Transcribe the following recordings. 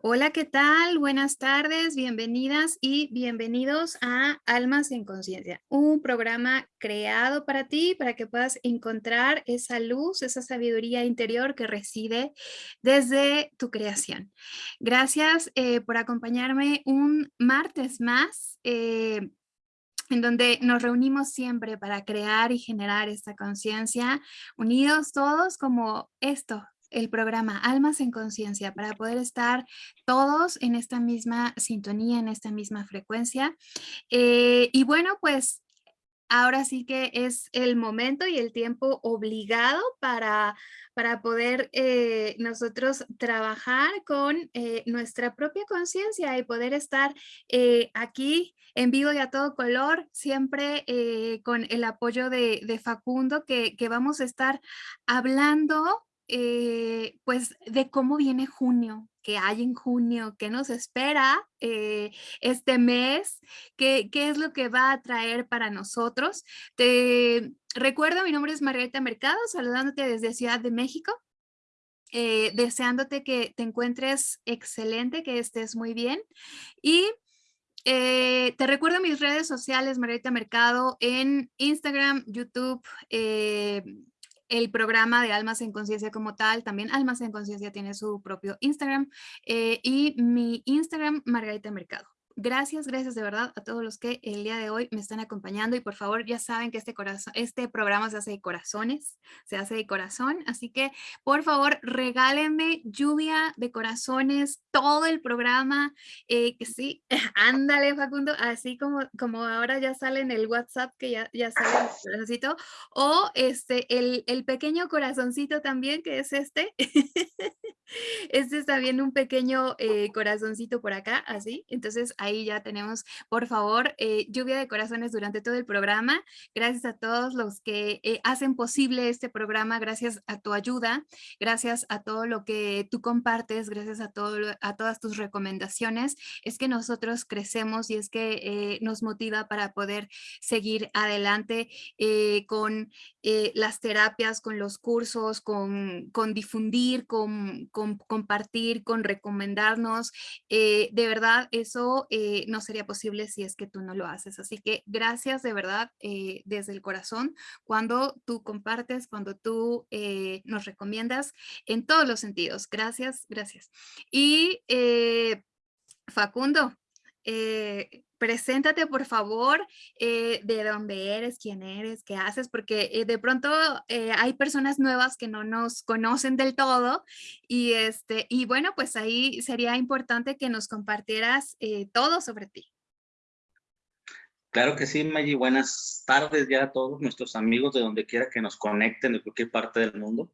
Hola, ¿qué tal? Buenas tardes, bienvenidas y bienvenidos a Almas en Conciencia, un programa creado para ti, para que puedas encontrar esa luz, esa sabiduría interior que reside desde tu creación. Gracias eh, por acompañarme un martes más. Eh, en donde nos reunimos siempre para crear y generar esta conciencia, unidos todos como esto, el programa Almas en Conciencia para poder estar todos en esta misma sintonía, en esta misma frecuencia. Eh, y bueno, pues ahora sí que es el momento y el tiempo obligado para, para poder eh, nosotros trabajar con eh, nuestra propia conciencia y poder estar aquí en vivo y a todo color, siempre con el apoyo de, Facundo, que, vamos a estar hablando eh, pues de cómo viene junio, qué hay en junio, qué nos espera eh, este mes, qué, qué, es lo que va a traer para nosotros. Te recuerdo, mi nombre es Margarita Mercado, saludándote desde Ciudad de México. Eh, deseándote que te encuentres excelente, que estés muy bien. Y te recuerdo mis redes sociales, Margarita Mercado, en Instagram, YouTube, el programa de Almas en Conciencia como tal, también Almas en Conciencia tiene su propio Instagram eh, y mi Instagram, Margarita Mercado. Gracias, gracias de verdad a todos los que el día de hoy me están acompañando y por favor ya saben que este, corazón, este programa se hace de corazones, se hace de corazón, así que por favor regálenme lluvia de corazones todo el programa, eh, que sí, ándale Facundo, así como, como ahora ya sale en el WhatsApp que ya, ya sale el corazoncito, o este, el, el pequeño corazoncito también que es este, este está bien un pequeño eh, corazoncito por acá, así, entonces ahí ya tenemos, por favor, eh, lluvia de corazones durante todo el programa. Gracias a todos los que eh, hacen posible este programa, gracias a tu ayuda, gracias a todo lo que tú compartes, gracias a, todo, a todas tus recomendaciones, es que nosotros crecemos y es que eh, nos motiva para poder seguir adelante con las terapias, con los cursos, con, con difundir, con, con, compartir, con recomendarnos. de verdad, eso eh, no sería posible si es que tú no lo haces. Así que gracias de verdad eh, desde el corazón cuando tú compartes, cuando tú eh, nos recomiendas en todos los sentidos. Gracias, gracias. Y Facundo, preséntate por favor de dónde eres, quién eres, qué haces, porque de pronto hay personas nuevas que no nos conocen del todo y, este, y bueno, pues ahí sería importante que nos compartieras todo sobre ti. Claro que sí, Maggie. Buenas tardes ya a todos nuestros amigos de donde quiera que nos conecten de cualquier parte del mundo.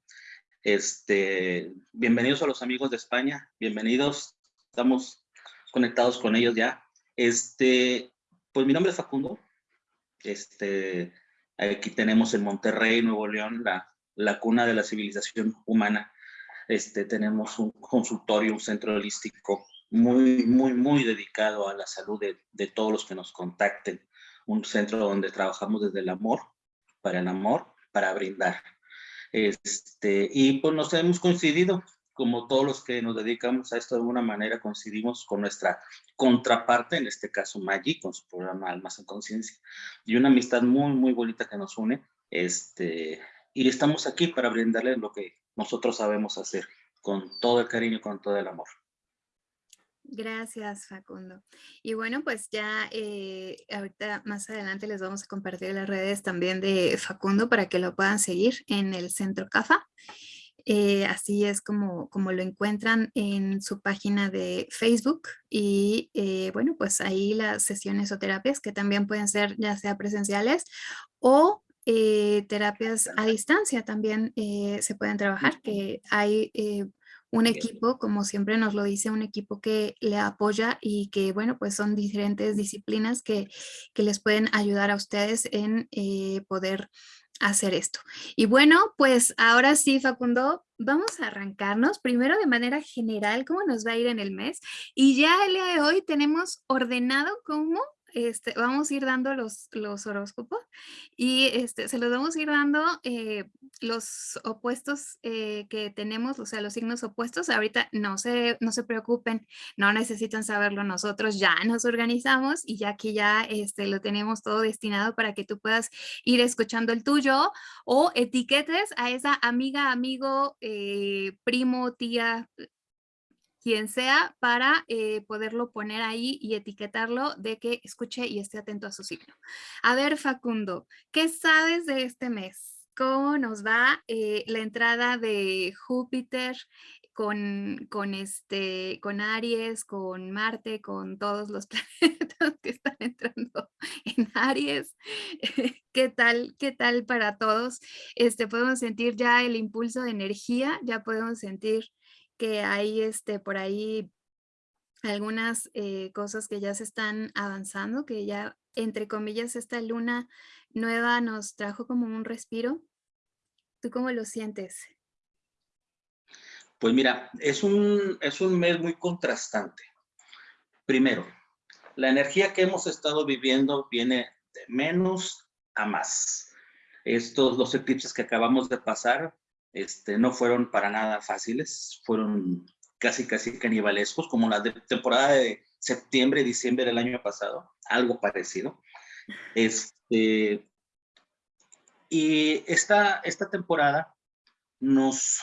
Este, bienvenidos a los amigos de España, bienvenidos. Estamos conectados con ellos ya. Este, pues mi nombre es Facundo. Este, aquí tenemos en Monterrey, Nuevo León, la, cuna de la civilización humana. Este, tenemos un consultorio, un centro holístico muy, muy, muy dedicado a la salud de, de todos los que nos contacten. Un centro donde trabajamos desde el amor, para el amor, para brindar. Este, y pues nos hemos coincidido como todos los que nos dedicamos a esto de alguna manera coincidimos con nuestra contraparte, en este caso Maggi, con su programa Almas en Conciencia, y una amistad muy, muy bonita que nos une, este, y estamos aquí para brindarles lo que nosotros sabemos hacer, con todo el cariño, con todo el amor. Gracias, Facundo. Y bueno, pues ya eh, ahorita más adelante les vamos a compartir las redes también de Facundo para que lo puedan seguir en el Centro CAFA. Eh, así es como, como lo encuentran en su página de Facebook y eh, bueno, pues ahí las sesiones o terapias que también pueden ser ya sea presenciales o eh, terapias a distancia también se pueden trabajar, que hay un equipo, como siempre nos lo dice, un equipo que le apoya y que, bueno, pues son diferentes disciplinas que, que les pueden ayudar a ustedes en poder hacer esto. Y bueno, pues ahora sí, Facundo, vamos a arrancarnos primero de manera general cómo nos va a ir en el mes. Y ya el día de hoy tenemos ordenado cómo este, vamos a ir dando los, los horóscopos y este, se los vamos a ir dando eh, los opuestos eh, que tenemos, o sea, los signos opuestos. Ahorita no se, no se preocupen, no necesitan saberlo nosotros, ya nos organizamos y ya que ya este, lo tenemos todo destinado para que tú puedas ir escuchando el tuyo o etiquetes a esa amiga, amigo, eh, primo, tía, quien sea, para eh, poderlo poner ahí y etiquetarlo de que escuche y esté atento a su signo. A ver, Facundo, ¿qué sabes de este mes? ¿Cómo nos va eh, la entrada de Júpiter con, con, este, con Aries, con Marte, con todos los planetas que están entrando en Aries? ¿Qué tal, qué tal para todos? Este, podemos sentir ya el impulso de energía, ya podemos sentir que hay este, por ahí algunas eh, cosas que ya se están avanzando, que ya, entre comillas, esta luna nueva nos trajo como un respiro. ¿Tú cómo lo sientes? Pues mira, es un, es un mes muy contrastante. Primero, la energía que hemos estado viviendo viene de menos a más. Estos dos eclipses que acabamos de pasar este, no fueron para nada fáciles, fueron casi casi canibalescos, como la de temporada de septiembre, diciembre del año pasado, algo parecido. Este, y esta, esta temporada nos,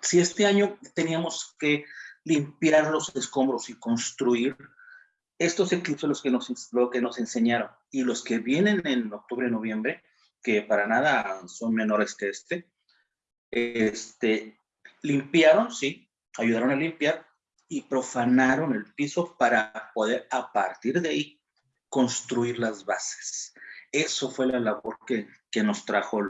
si este año teníamos que limpiar los escombros y construir, estos eclipses los que nos, lo que nos enseñaron y los que vienen en octubre, noviembre, que para nada son menores que este, este, limpiaron, sí, ayudaron a limpiar y profanaron el piso para poder a partir de ahí construir las bases. Eso fue la labor que, que nos trajo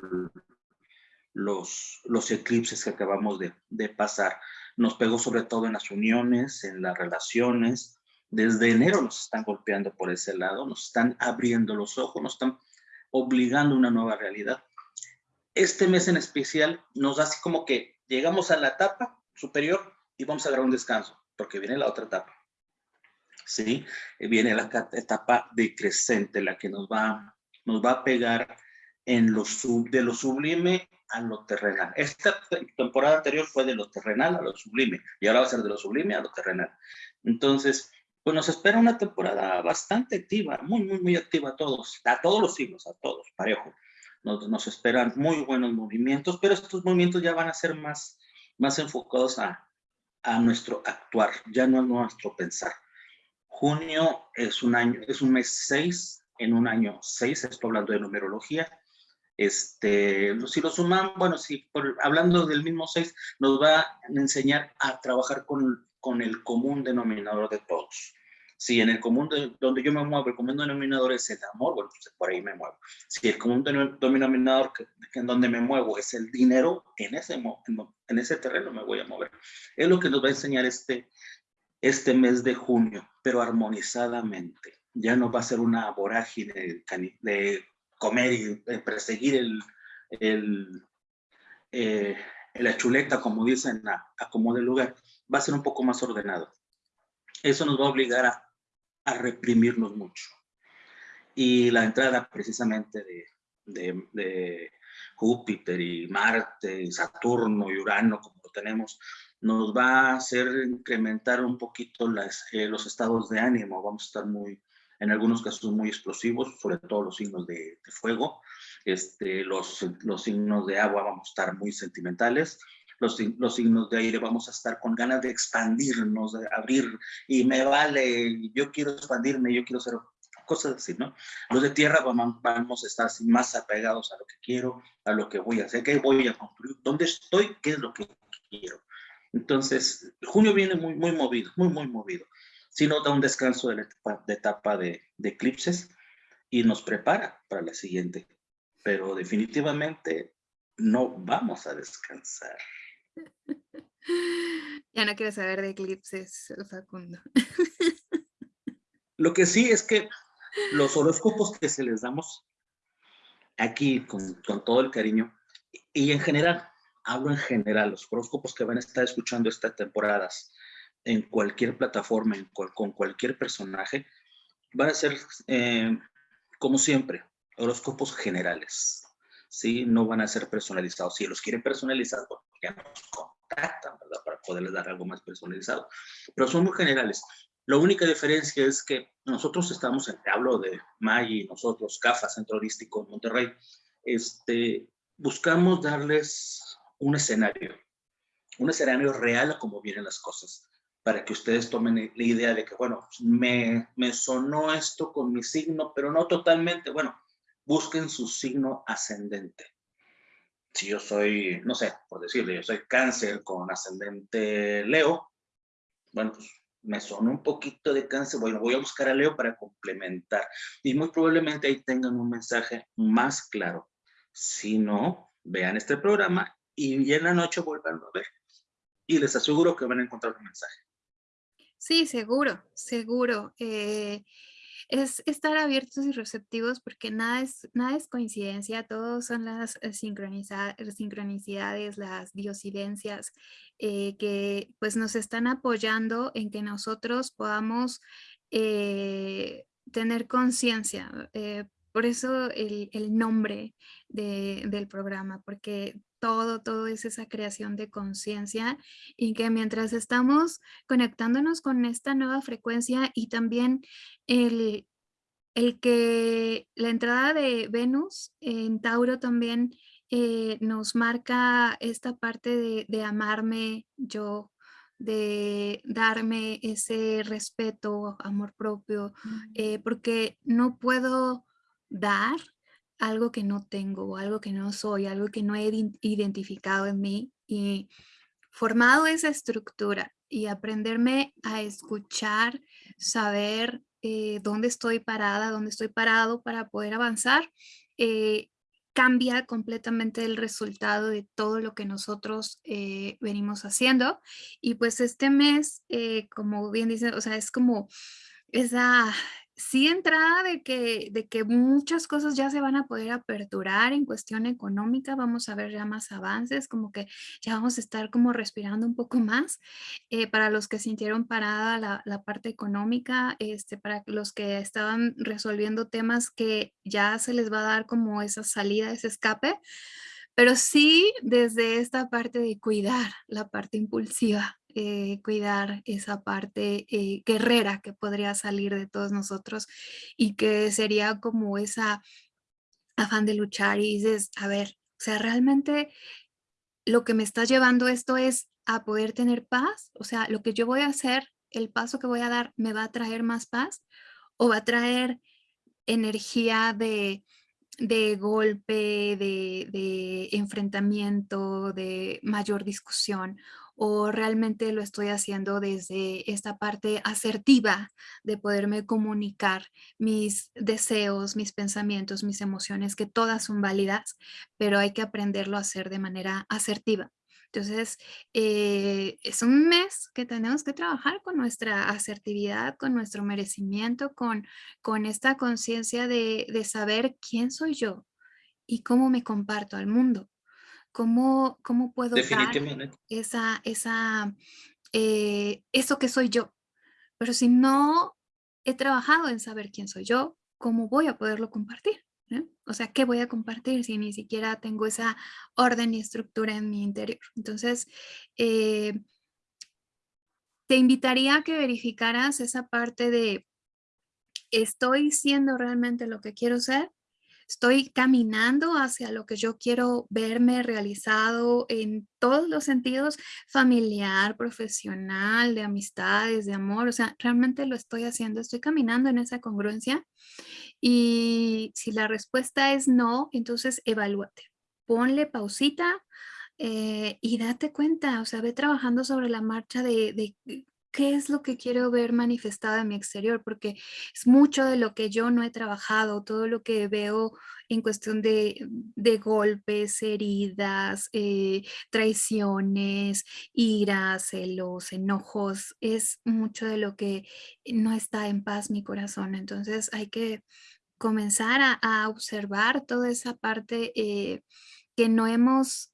los, los eclipses que acabamos de, de pasar. Nos pegó sobre todo en las uniones, en las relaciones. Desde enero nos están golpeando por ese lado, nos están abriendo los ojos, nos están obligando a una nueva realidad este mes en especial nos da así como que llegamos a la etapa superior y vamos a dar un descanso, porque viene la otra etapa. ¿Sí? Viene la etapa decrescente, la que nos va, nos va a pegar en lo de lo sublime a lo terrenal. Esta temporada anterior fue de lo terrenal a lo sublime, y ahora va a ser de lo sublime a lo terrenal. Entonces, pues nos espera una temporada bastante activa, muy, muy, muy activa a todos, a todos los siglos, a todos, parejo nos, esperan muy buenos movimientos, pero estos movimientos ya van a ser más, más enfocados a, a nuestro actuar, ya no a nuestro pensar. Junio es un año, es un mes 6, en un año 6, estoy hablando de numerología. Este, si lo suman, bueno, si hablando del mismo 6, nos va a enseñar a trabajar con, con el común denominador de todos. Si en el común donde yo me muevo, el común denominador es el amor, bueno, pues por ahí me muevo. Si el común denominador que, en donde me muevo es el dinero, en ese, en, ese terreno me voy a mover. Es lo que nos va a enseñar este, este mes de junio, pero armonizadamente. Ya no va a ser una vorágine de, comer y perseguir el, el eh, la chuleta, como dicen, a, a como lugar, va a ser un poco más ordenado. Eso nos va a obligar a a reprimirnos mucho. Y la entrada precisamente de, de, Júpiter y Marte y Saturno y Urano, como lo tenemos, nos va a hacer incrementar un poquito las, eh, los estados de ánimo. Vamos a estar muy, en algunos casos muy explosivos, sobre todo los signos de, fuego. Este, los, los signos de agua vamos a estar muy sentimentales los, signos de aire, vamos a estar con ganas de expandirnos, de abrir, y me vale, yo quiero expandirme, yo quiero ser cosas así, ¿no? Los de tierra vamos a estar más apegados a lo que quiero, a lo que voy a hacer, qué voy a construir, dónde estoy, qué es lo que quiero. Entonces, junio viene muy, muy movido, muy, muy movido. Si no da un descanso de la etapa de, etapa de, de eclipses y nos prepara para la siguiente. Pero definitivamente no vamos a descansar. Ya no quiero saber de eclipses, Facundo. Lo que sí es que los horóscopos que se les damos aquí con, todo el cariño y en general, hablo en general, los horóscopos que van a estar escuchando estas temporadas en cualquier plataforma, con cualquier personaje, van a ser, eh, como siempre, horóscopos generales, ¿sí? No van a ser personalizados. Si los quieren personalizados, pues ya nos contactan, ¿verdad? Para poderles dar algo más personalizado. Pero son muy generales. La única diferencia es que nosotros estamos, te hablo de Maggi, nosotros, CAFA, Centro Holístico Monterrey, este, buscamos darles un escenario, un escenario real a cómo vienen las cosas, para que ustedes tomen la idea de que, bueno, me, me sonó esto con mi signo, pero no totalmente, bueno, busquen su signo ascendente. Si yo soy, no sé, por decirle, yo soy cáncer con ascendente Leo, bueno, pues me sonó un poquito de cáncer, bueno, voy a buscar a Leo para complementar. Y muy probablemente ahí tengan un mensaje más claro. Si no, vean este programa y en la noche vuelvan a ver. Y les aseguro que van a encontrar un mensaje. Sí, seguro, seguro. Eh, es estar abiertos y receptivos porque nada es, nada es coincidencia, todos son las eh, sincronicidades, las diosidencias eh, que pues nos están apoyando en que nosotros podamos tener conciencia. Por eso el, nombre del programa, porque todo, todo es esa creación de conciencia y que mientras estamos conectándonos con esta nueva frecuencia y también el, el que la entrada de Venus en Tauro también eh, nos marca esta parte de, de amarme yo, de darme ese respeto, amor propio, eh, porque no puedo dar algo que no tengo, algo que no soy, algo que no he identificado en mí y formado esa estructura y aprenderme a escuchar, saber eh, dónde estoy parada, dónde estoy parado para poder avanzar, eh, cambia completamente el resultado de todo lo que nosotros eh, venimos haciendo. Y pues este mes, como bien dicen, o sea, es como esa sí entrada de que, de que muchas cosas ya se van a poder aperturar en cuestión económica, vamos a ver ya más avances, como que ya vamos a estar como respirando un poco más. Eh, para los que sintieron parada la, la, parte económica, este, para los que estaban resolviendo temas que ya se les va a dar como esa salida, ese escape, pero sí desde esta parte de cuidar la parte impulsiva, eh, cuidar esa parte eh, guerrera que podría salir de todos nosotros y que sería como esa afán de luchar y dices, a ver, o sea, realmente lo que me está llevando esto es a poder tener paz, o sea, lo que yo voy a hacer, el paso que voy a dar, ¿me va a traer más paz o va a traer energía de, de golpe, de, de, enfrentamiento, de mayor discusión o realmente lo estoy haciendo desde esta parte asertiva de poderme comunicar mis deseos, mis pensamientos, mis emociones, que todas son válidas, pero hay que aprenderlo a hacer de manera asertiva. Entonces, eh, es un mes que tenemos que trabajar con nuestra asertividad, con nuestro merecimiento, con, con esta conciencia de, de saber quién soy yo y cómo me comparto al mundo. ¿Cómo, cómo puedo dar esa, esa, eh, eso que soy yo? Pero si no he trabajado en saber quién soy yo, ¿cómo voy a poderlo compartir? O sea, ¿qué voy a compartir si ni siquiera tengo esa orden y estructura en mi interior? Entonces, eh, te invitaría a que verificaras esa parte de, ¿estoy siendo realmente lo que quiero ser? Estoy caminando hacia lo que yo quiero verme realizado en todos los sentidos, familiar, profesional, de amistades, de amor, o sea, realmente lo estoy haciendo, estoy caminando en esa congruencia. Y si la respuesta es no, entonces evalúate, ponle pausita eh, y date cuenta, o sea, ve trabajando sobre la marcha de, de qué es lo que quiero ver manifestado en mi exterior, porque es mucho de lo que yo no he trabajado, todo lo que veo en cuestión de, golpes, heridas, eh, traiciones, iras, celos, enojos, es mucho de lo que no está en paz mi corazón. Entonces hay que comenzar a, observar toda esa parte eh, que no hemos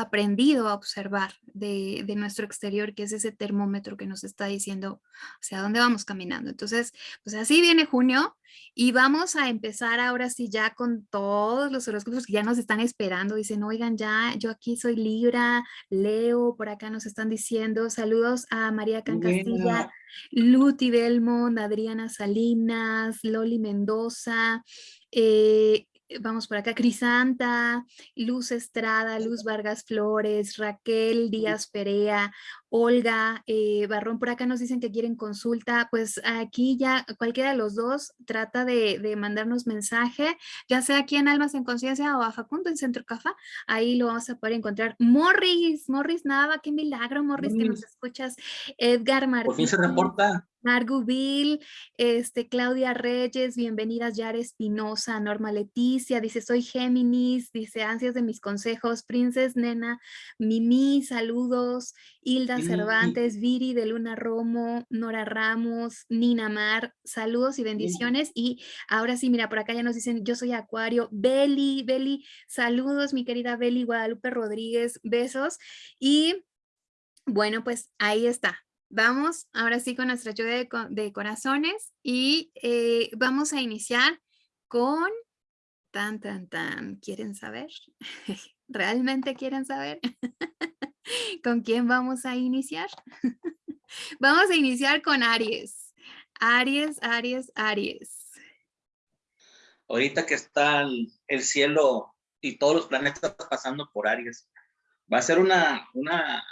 aprendido a observar de, de, nuestro exterior, que es ese termómetro que nos está diciendo hacia dónde vamos caminando. Entonces, pues así viene junio y vamos a empezar ahora sí ya con todos los horóscopos que ya nos están esperando. Dicen, oigan, ya, yo aquí soy Libra, Leo, por acá nos están diciendo. Saludos a María Cancastilla, Luti Belmont, Adriana Salinas, Loli Mendoza, eh, vamos por acá, Crisanta, Luz Estrada, Luz Vargas Flores, Raquel Díaz Perea, Olga, eh, Barrón, por acá nos dicen que quieren consulta, pues aquí ya cualquiera de los dos trata de, mandarnos mensaje, ya sea aquí en Almas en Conciencia o a Facundo en Centro Cafa, ahí lo vamos a poder encontrar. Morris, Morris Nava, qué milagro, Morris, que nos escuchas. Edgar Martínez. Por fin se reporta. Margubil, este, Claudia Reyes, bienvenidas Yara Espinosa, Norma Leticia, dice soy Géminis, dice ansias de mis consejos, Princes Nena, Mimi, saludos, Hilda Cervantes, Viri de Luna Romo, Nora Ramos, Nina Mar, saludos y bendiciones. Y ahora sí, mira, por acá ya nos dicen yo soy Acuario, Beli, Beli, saludos mi querida Beli Guadalupe Rodríguez, besos. Y bueno, pues ahí está, Vamos ahora sí con nuestra lluvia de, corazones y eh, vamos a iniciar con tan, tan, tan. ¿Quieren saber? ¿Realmente quieren saber? ¿Con quién vamos a iniciar? vamos a iniciar con Aries. Aries, Aries, Aries. Ahorita que está el, cielo y todos los planetas pasando por Aries, va a ser una, una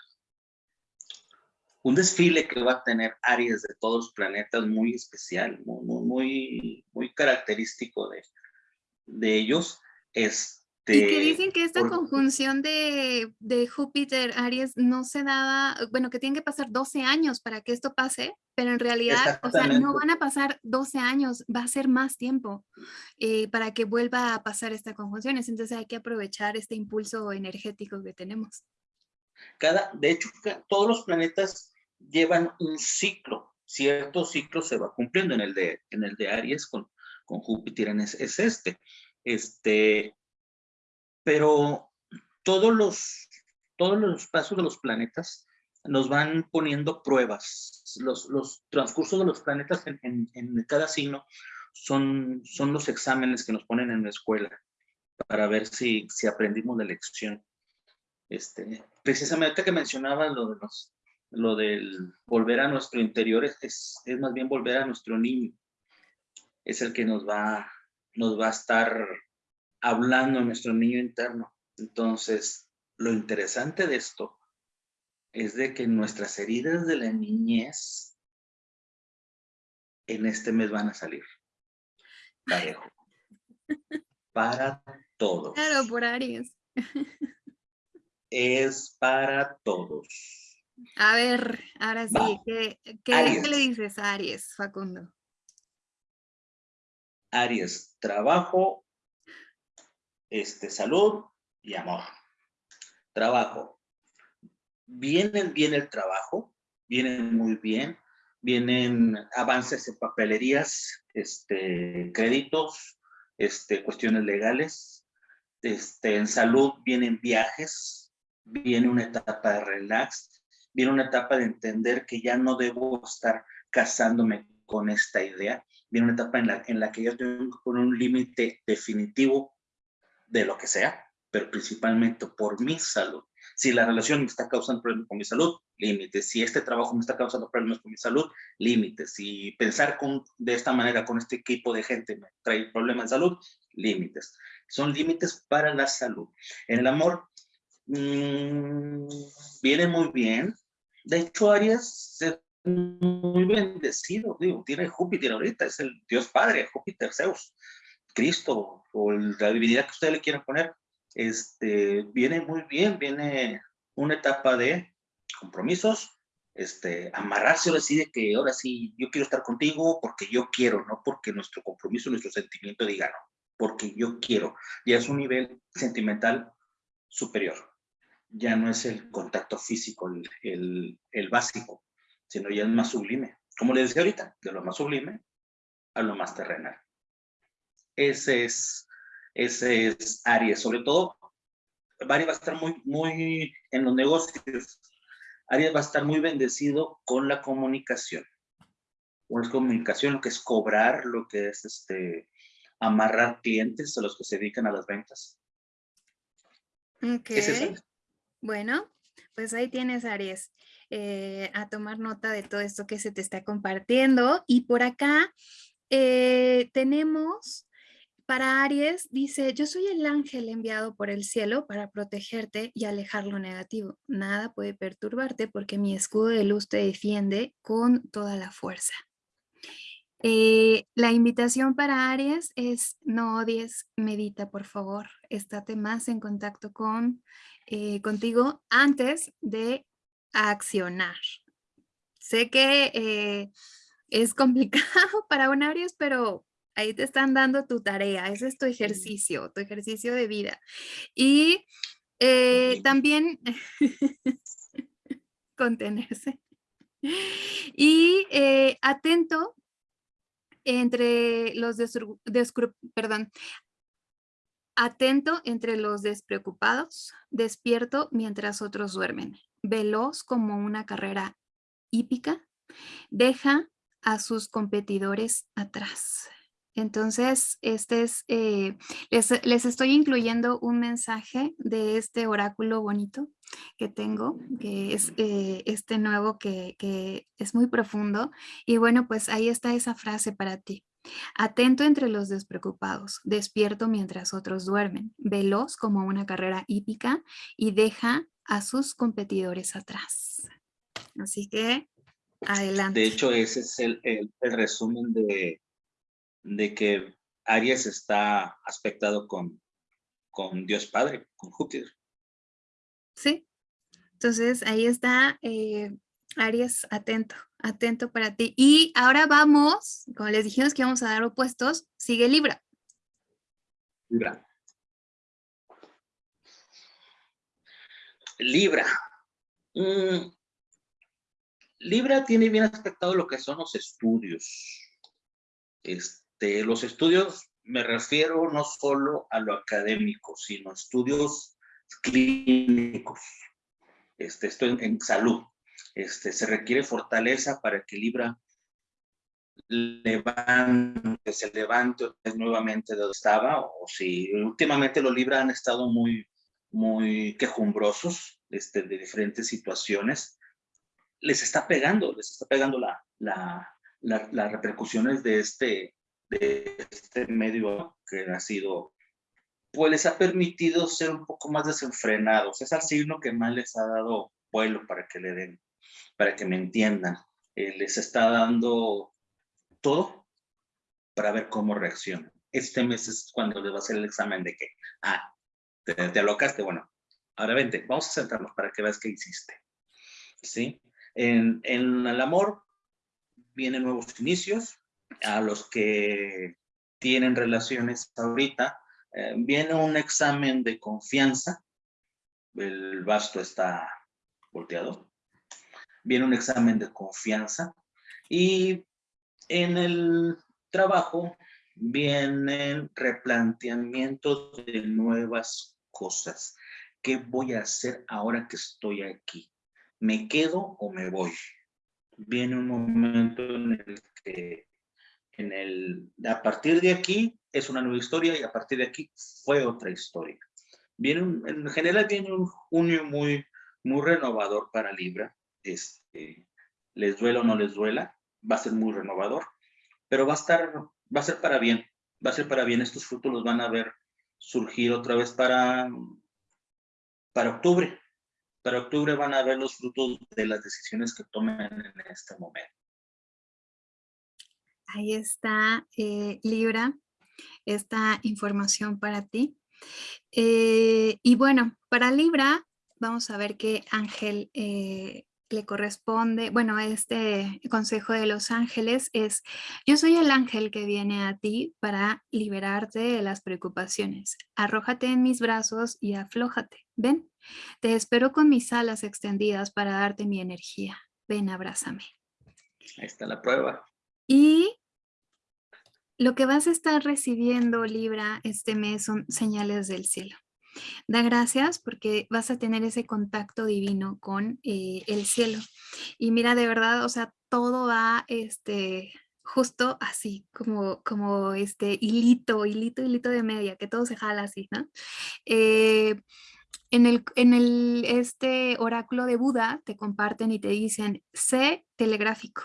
un desfile que va a tener Aries de todos los planetas muy especial, muy, muy, muy característico de, de ellos. Este, y que dicen que esta conjunción de, de, Júpiter, Aries, no se daba, bueno, que tienen que pasar 12 años para que esto pase, pero en realidad, o sea, no van a pasar 12 años, va a ser más tiempo eh, para que vuelva a pasar esta conjunción. Entonces hay que aprovechar este impulso energético que tenemos. Cada, de hecho, todos los planetas llevan un ciclo, cierto ciclo se va cumpliendo en el de, en el de Aries con, con Júpiter es, es este. Este, pero todos los, todos los pasos de los planetas nos van poniendo pruebas. Los, los transcursos de los planetas en, en, cada signo son, son los exámenes que nos ponen en la escuela para ver si, si aprendimos la lección. Este, precisamente que mencionaba lo de los, lo del volver a nuestro interior es, es, más bien volver a nuestro niño. Es el que nos va, nos va a estar hablando a nuestro niño interno. Entonces, lo interesante de esto es de que nuestras heridas de la niñez en este mes van a salir. Parejo. Para todos. Claro, por Aries. Es para todos. A ver, ahora sí, ¿qué, le dices a Aries, Facundo? Aries, trabajo, este, salud y amor. Trabajo. Vienen bien el trabajo, vienen muy bien, vienen avances en papelerías, este, créditos, este, cuestiones legales. Este, en salud vienen viajes, viene una etapa de relax, viene una etapa de entender que ya no debo estar casándome con esta idea, viene una etapa en la, en la que yo tengo que poner un límite definitivo de lo que sea, pero principalmente por mi salud. Si la relación me está causando problemas con mi salud, límites. Si este trabajo me está causando problemas con mi salud, límites. Si pensar con, de esta manera con este equipo de gente me trae problemas de salud, límites. Son límites para la salud. En el amor, mmm, viene muy bien, de hecho, Aries es muy bendecido, tiene Júpiter ahorita, es el Dios Padre, Júpiter, Zeus, Cristo, o la divinidad que ustedes le quieran poner, este, viene muy bien, viene una etapa de compromisos, este, amarrarse ahora sí de que ahora sí yo quiero estar contigo porque yo quiero, no porque nuestro compromiso, nuestro sentimiento diga no, porque yo quiero. Ya es un nivel sentimental superior ya no es el contacto físico el, el, básico, sino ya es más sublime. Como les decía ahorita, de lo más sublime a lo más terrenal. Ese es, ese es Aries, sobre todo Aries va a estar muy, muy en los negocios. Aries va a estar muy bendecido con la comunicación. Con la comunicación, lo que es cobrar, lo que es este, amarrar clientes a los que se dedican a las ventas. Ok. Bueno, pues ahí tienes, Aries, eh, a tomar nota de todo esto que se te está compartiendo. Y por acá eh, tenemos para Aries, dice, yo soy el ángel enviado por el cielo para protegerte y alejar lo negativo. Nada puede perturbarte porque mi escudo de luz te defiende con toda la fuerza. Eh, la invitación para Aries es no odies, medita por favor, estate más en contacto con eh, contigo antes de accionar. Sé que eh, es complicado para un Aries, pero ahí te están dando tu tarea, ese es tu ejercicio, tu ejercicio de vida. Y también contenerse. Y atento entre los perdón, atento entre los despreocupados, despierto mientras otros duermen, veloz como una carrera hípica, deja a sus competidores atrás. Entonces, este es, eh, les, estoy incluyendo un mensaje de este oráculo bonito que tengo, que es eh, este nuevo que, que es muy profundo. Y bueno, pues ahí está esa frase para ti. Atento entre los despreocupados, despierto mientras otros duermen, veloz como una carrera hípica y deja a sus competidores atrás. Así que, adelante. De hecho, ese es el, el resumen de, de que Aries está aspectado con, con Dios Padre, con Júpiter. Sí, entonces ahí está eh, Aries atento, atento para ti. Y ahora vamos, como les dijimos que vamos a dar opuestos, sigue Libra. Libra. Libra. Mm, Libra tiene bien aspectado lo que son los estudios. Este, este, los estudios me refiero no solo a lo académico, sino estudios clínicos. Este, esto en, salud. Este, se requiere fortaleza para que Libra levante, se levante nuevamente de donde estaba, o si últimamente los Libra han estado muy, muy quejumbrosos este, de diferentes situaciones, les está pegando, les está pegando la, la, las repercusiones de este, de este medio que ha sido, pues les ha permitido ser un poco más desenfrenados. Es el signo que más les ha dado vuelo para que le den, para que me entiendan. Eh, les está dando todo para ver cómo reaccionan. Este mes es cuando les va a hacer el examen de que, ah, te, te alocaste, bueno, ahora vente, vamos a sentarnos para que veas qué hiciste. ¿Sí? En el amor vienen nuevos inicios, a los que tienen relaciones ahorita, eh, viene un examen de confianza, el basto está volteado, viene un examen de confianza y en el trabajo vienen replanteamientos de nuevas cosas. ¿Qué voy a hacer ahora que estoy aquí? ¿Me quedo o me voy? Viene un momento en el que en el, a partir de aquí es una nueva historia y a partir de aquí fue otra historia. Viene en general viene un junio muy, muy renovador para Libra. Este, les duela o no les duela, va a ser muy renovador, pero va a estar, va a ser para bien, va a ser para bien. Estos frutos los van a ver surgir otra vez para, para octubre. Para octubre van a ver los frutos de las decisiones que tomen en este momento. Ahí está, eh, Libra, esta información para ti. Eh, y bueno, para Libra, vamos a ver qué ángel eh, le corresponde. Bueno, este consejo de los ángeles es, yo soy el ángel que viene a ti para liberarte de las preocupaciones. Arrójate en mis brazos y aflójate. Ven, te espero con mis alas extendidas para darte mi energía. Ven, abrázame. Ahí está la prueba. Y lo que vas a estar recibiendo, Libra, este mes son señales del cielo. Da gracias porque vas a tener ese contacto divino con eh, el cielo. Y mira, de verdad, o sea, todo va este, justo así, como, como este hilito, hilito, hilito de media, que todo se jala así, ¿no? Eh, en el, en el este oráculo de Buda te comparten y te dicen, sé telegráfico,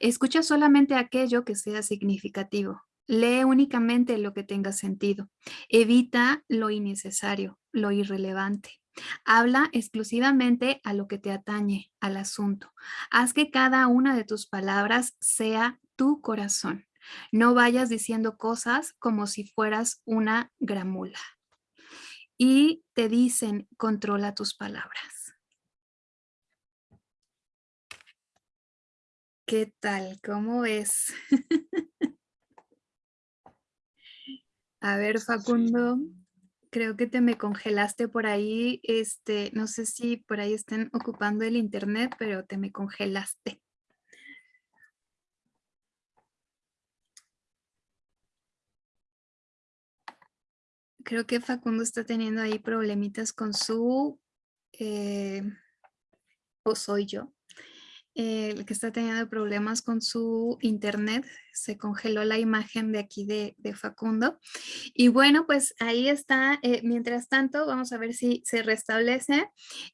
escucha solamente aquello que sea significativo, lee únicamente lo que tenga sentido, evita lo innecesario, lo irrelevante. Habla exclusivamente a lo que te atañe, al asunto. Haz que cada una de tus palabras sea tu corazón. No vayas diciendo cosas como si fueras una gramula y te dicen controla tus palabras. ¿Qué tal? ¿Cómo ves? A ver, Facundo, creo que te me congelaste por ahí. Este, no sé si por ahí estén ocupando el internet, pero te me congelaste. creo que Facundo está teniendo ahí problemitas con su, eh, o soy yo, el que está teniendo problemas con su internet, se congeló la imagen de aquí de, Facundo. Y bueno, pues ahí está, eh, mientras tanto, vamos a ver si se restablece.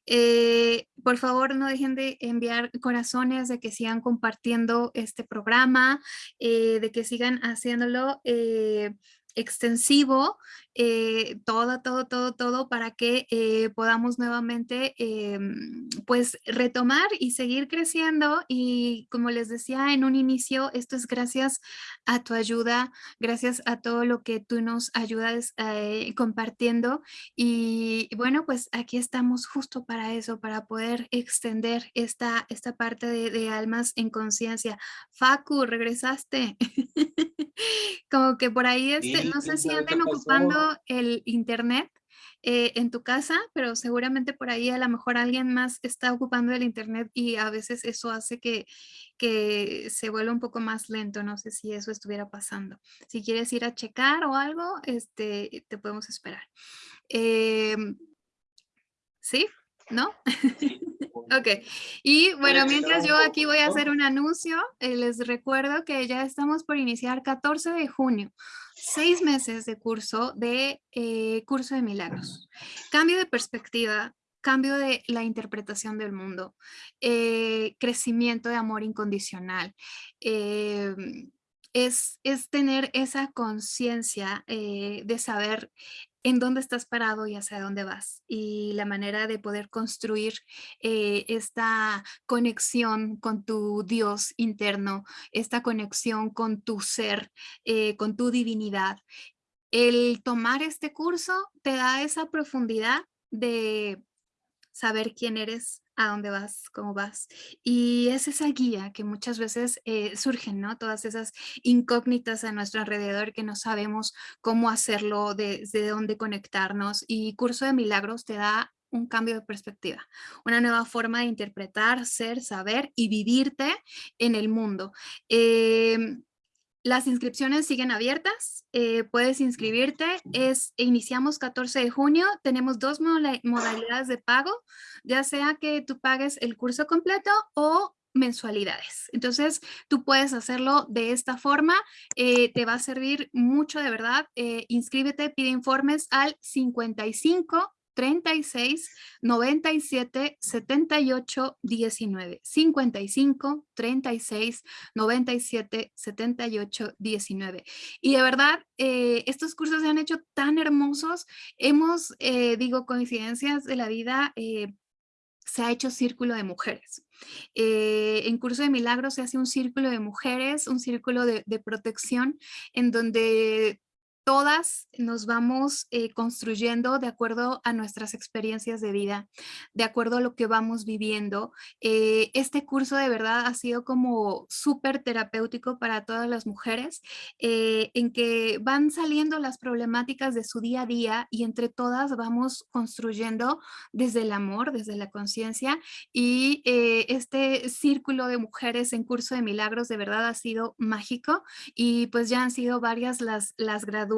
Eh, por favor, no dejen de enviar corazones, de que sigan compartiendo este programa, de que sigan haciéndolo extensivo, eh, todo, todo, todo, todo para que eh, podamos nuevamente em, pues retomar y seguir creciendo y como les decía en un inicio, esto es gracias a tu ayuda, gracias a todo lo que tú nos ayudas eh, compartiendo y bueno pues aquí estamos justo para eso, para poder extender esta, esta parte de, de almas en conciencia. Facu, regresaste. como que por ahí este, no sé si anden ocupando el internet eh, en tu casa, pero seguramente por ahí a lo mejor alguien más está ocupando el internet y a veces eso hace que, que se vuelva un poco más lento. No sé si eso estuviera pasando. Si quieres ir a checar o algo, este, te podemos esperar. Em, ¿Sí? ¿No? Ok, y bueno, mientras yo aquí voy a hacer un anuncio, eh, les recuerdo que ya estamos por iniciar 14 de junio, seis meses de curso de eh, curso de milagros. Cambio de perspectiva, cambio de la interpretación del mundo, eh, crecimiento de amor incondicional, es, es, tener esa conciencia de saber en dónde estás parado y hacia dónde vas y la manera de poder construir eh, esta conexión con tu Dios interno, esta conexión con tu ser, eh, con tu divinidad. El tomar este curso te da esa profundidad de saber quién eres, a dónde vas, cómo vas. Y es esa guía que muchas veces eh, surgen, ¿no? Todas esas incógnitas a nuestro alrededor que no sabemos cómo hacerlo, desde dónde conectarnos. Y Curso de Milagros te da un cambio de perspectiva, una nueva forma de interpretar, ser, saber y vivirte en el mundo. Em, las inscripciones siguen abiertas, eh, puedes inscribirte, es, iniciamos 14 de junio, tenemos dos modalidades de pago, ya sea que tú pagues el curso completo o mensualidades. Entonces, tú puedes hacerlo de esta forma, eh, te va a servir mucho de verdad. Eh, inscríbete, pide informes al 55 36 97 78 19 55 36 97 78 19 y de verdad eh, estos cursos se han hecho tan hermosos. Hemos eh, digo coincidencias de la vida eh, se ha hecho círculo de mujeres. en Curso de Milagros se hace un círculo de mujeres, un círculo de protección, en donde todas nos vamos eh, construyendo de acuerdo a nuestras experiencias de vida, de acuerdo a lo que vamos viviendo. Eh, este curso de verdad ha sido como súper terapéutico para todas las mujeres, eh, en que van saliendo las problemáticas de su día a día y entre todas vamos construyendo desde el amor, desde la conciencia y este círculo de mujeres en curso de milagros de verdad ha sido mágico y pues ya han sido varias las, las graduadas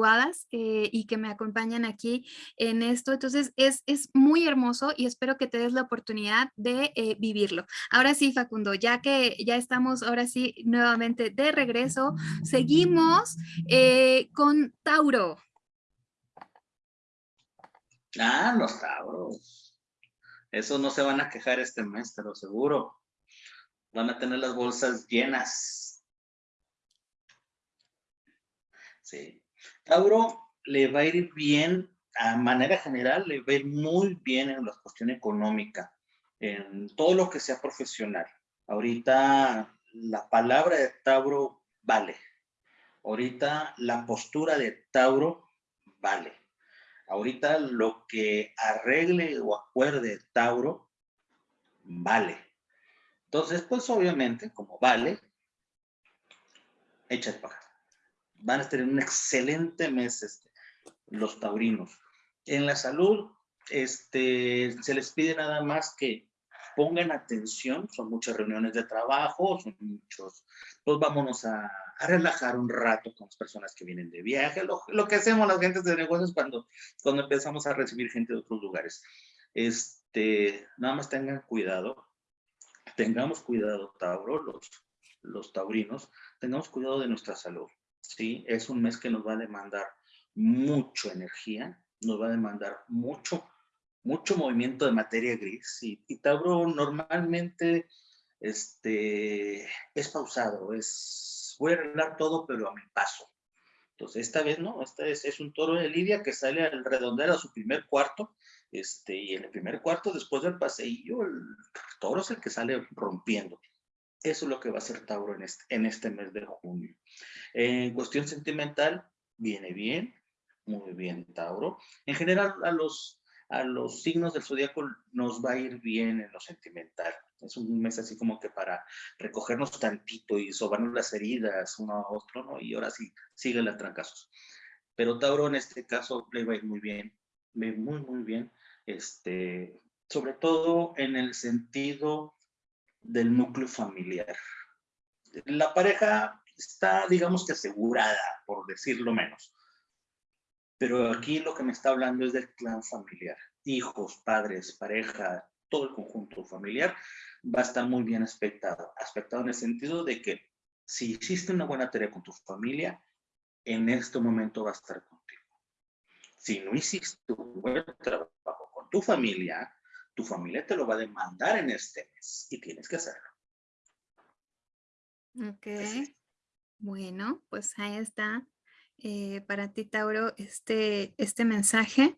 eh, y que me acompañan aquí en esto. Entonces es, es muy hermoso y espero que te des la oportunidad de eh, vivirlo. Ahora sí, Facundo, ya que ya estamos ahora sí nuevamente de regreso, seguimos con Tauro. Ah, los Tauros. Esos no se van a quejar este mes, te lo seguro. Van a tener las bolsas llenas. Sí. Tauro le va a ir bien, a manera general, le va a ir muy bien en la cuestión económica, en todo lo que sea profesional. Ahorita la palabra de Tauro vale. Ahorita la postura de Tauro vale. Ahorita lo que arregle o acuerde Tauro vale. Entonces, pues obviamente, como vale, echa el pagar. Van a tener un excelente mes este, los taurinos. En la salud, este, se les pide nada más que pongan atención, son muchas reuniones de trabajo, son muchos, pues vámonos a, relajar un rato con las personas que vienen de viaje, lo, que hacemos las gentes de negocios cuando, cuando empezamos a recibir gente de otros lugares. Este, nada más tengan cuidado, tengamos cuidado, Tauro, los, los taurinos, tengamos cuidado de nuestra salud, ¿sí? Es un mes que nos va a demandar mucha energía, nos va a demandar mucho mucho movimiento de materia gris y, Tauro normalmente este, es pausado, es, voy a arreglar todo pero a mi paso. Entonces esta vez no, esta vez es un toro de Lidia que sale al redondear a su primer cuarto este, y en el primer cuarto después del paseillo el toro es el que sale rompiendo. Eso es lo que va a hacer Tauro en este, en este mes de junio. En cuestión sentimental, viene bien, muy bien Tauro. En general a los a los signos del zodiaco nos va a ir bien en lo sentimental. Es un mes así como que para recogernos tantito y sobarnos las heridas uno a otro, ¿no? Y ahora sí, sigue las trancazos. Pero Tauro en este caso le va a ir muy bien, muy, muy bien, este, sobre todo en el sentido del núcleo familiar. La pareja está, digamos que asegurada, por decirlo menos. Pero aquí lo que me está hablando es del clan familiar. Hijos, padres, pareja, todo el conjunto familiar va a estar muy bien aspectado. Aspectado en el sentido de que si hiciste una buena tarea con tu familia, en este momento va a estar contigo. Si no hiciste un buen trabajo con tu familia, tu familia te lo va a demandar en este mes y tienes que hacerlo. Ok. Bueno, pues ahí está eh, para ti, Tauro, este, este mensaje.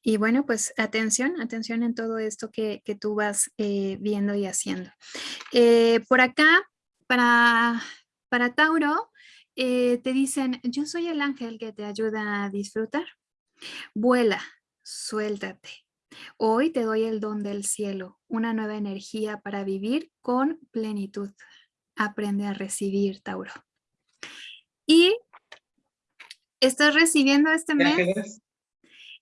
Y bueno, pues atención, atención en todo esto que, tú vas eh, viendo y haciendo. Eh, por acá, para, para Tauro, te dicen, yo soy el ángel que te ayuda a disfrutar. Vuela, suéltate. Hoy te doy el don del cielo, una nueva energía para vivir con plenitud. Aprende a recibir, Tauro. Y estás recibiendo este mes.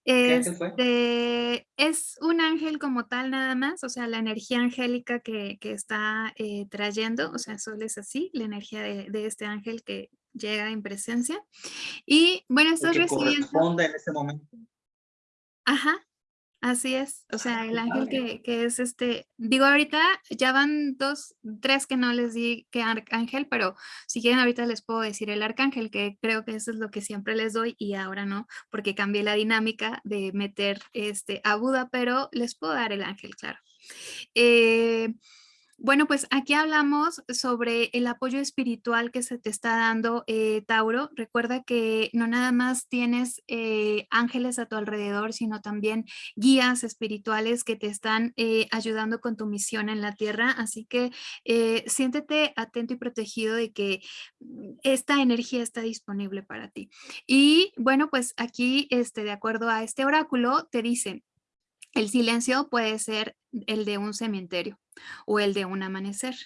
Este, es un ángel como tal nada más, o sea, la energía angélica que, está eh, trayendo, o sea, solo es así, la energía de, este ángel que llega en presencia. Y bueno, estás que recibiendo... corresponde en este momento. Ajá, Así es, o sea, el ángel que, es este, digo ahorita ya van dos, tres que no les di que arcángel, pero si quieren ahorita les puedo decir el arcángel, que creo que eso es lo que siempre les doy y ahora no, porque cambié la dinámica de meter este a Buda, pero les puedo dar el ángel, claro. Eh, bueno, pues aquí hablamos sobre el apoyo espiritual que se te está dando, eh, Tauro. Recuerda que no nada más tienes eh, ángeles a tu alrededor, sino también guías espirituales que te están eh, ayudando con tu misión en la tierra. Así que siéntete atento y protegido de que esta energía está disponible para ti. Y bueno, pues aquí, este, de acuerdo a este oráculo, te dicen, el silencio puede ser el de un cementerio o el de un amanecer.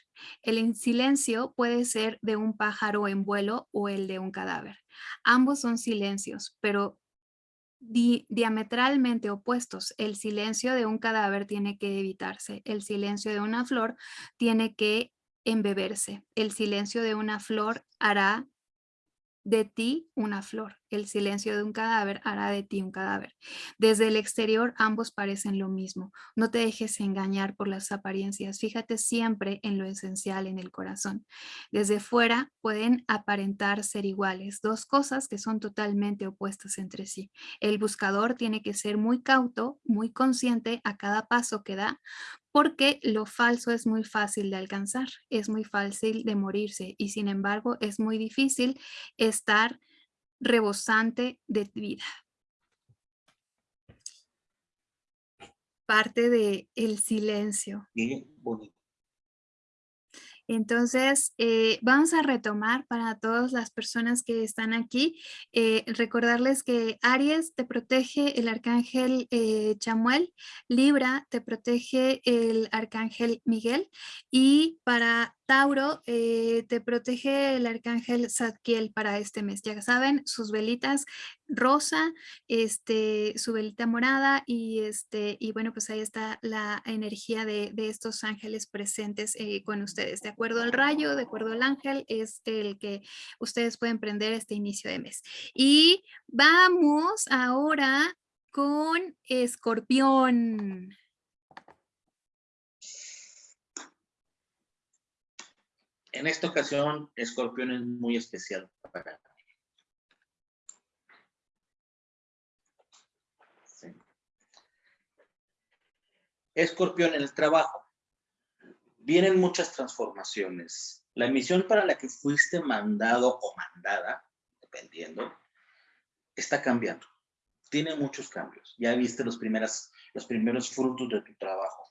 El silencio puede ser de un pájaro en vuelo o el de un cadáver. Ambos son silencios, pero diametralmente opuestos. El silencio de un cadáver tiene que evitarse. El silencio de una flor tiene que embeberse. El silencio de una flor hará de ti una flor. El silencio de un cadáver hará de ti un cadáver. Desde el exterior ambos parecen lo mismo. No te dejes engañar por las apariencias. Fíjate siempre en lo esencial en el corazón. Desde fuera pueden aparentar ser iguales. Dos cosas que son totalmente opuestas entre sí. El buscador tiene que ser muy cauto, muy consciente a cada paso que da porque lo falso es muy fácil de alcanzar, es muy fácil de morirse y sin embargo es muy difícil estar rebosante de vida. Parte de el silencio. Entonces, eh, vamos a retomar para todas las personas que están aquí, eh, recordarles que Aries te protege el arcángel eh, Chamuel, Libra te protege el arcángel Miguel y para Tauro, eh, te protege el arcángel Zadkiel para este mes. Ya saben, sus velitas rosa, este, su velita morada y, este, y bueno, pues ahí está la energía de, estos ángeles presentes eh, con ustedes. De acuerdo al rayo, de acuerdo al ángel, es el que ustedes pueden prender este inicio de mes. Y vamos ahora con Escorpión. En esta ocasión, Escorpión es muy especial para mí. Escorpión en el trabajo. Vienen muchas transformaciones. La misión para la que fuiste mandado o mandada, dependiendo, está cambiando. Tiene muchos cambios. Ya viste los, primeras, los primeros frutos de tu trabajo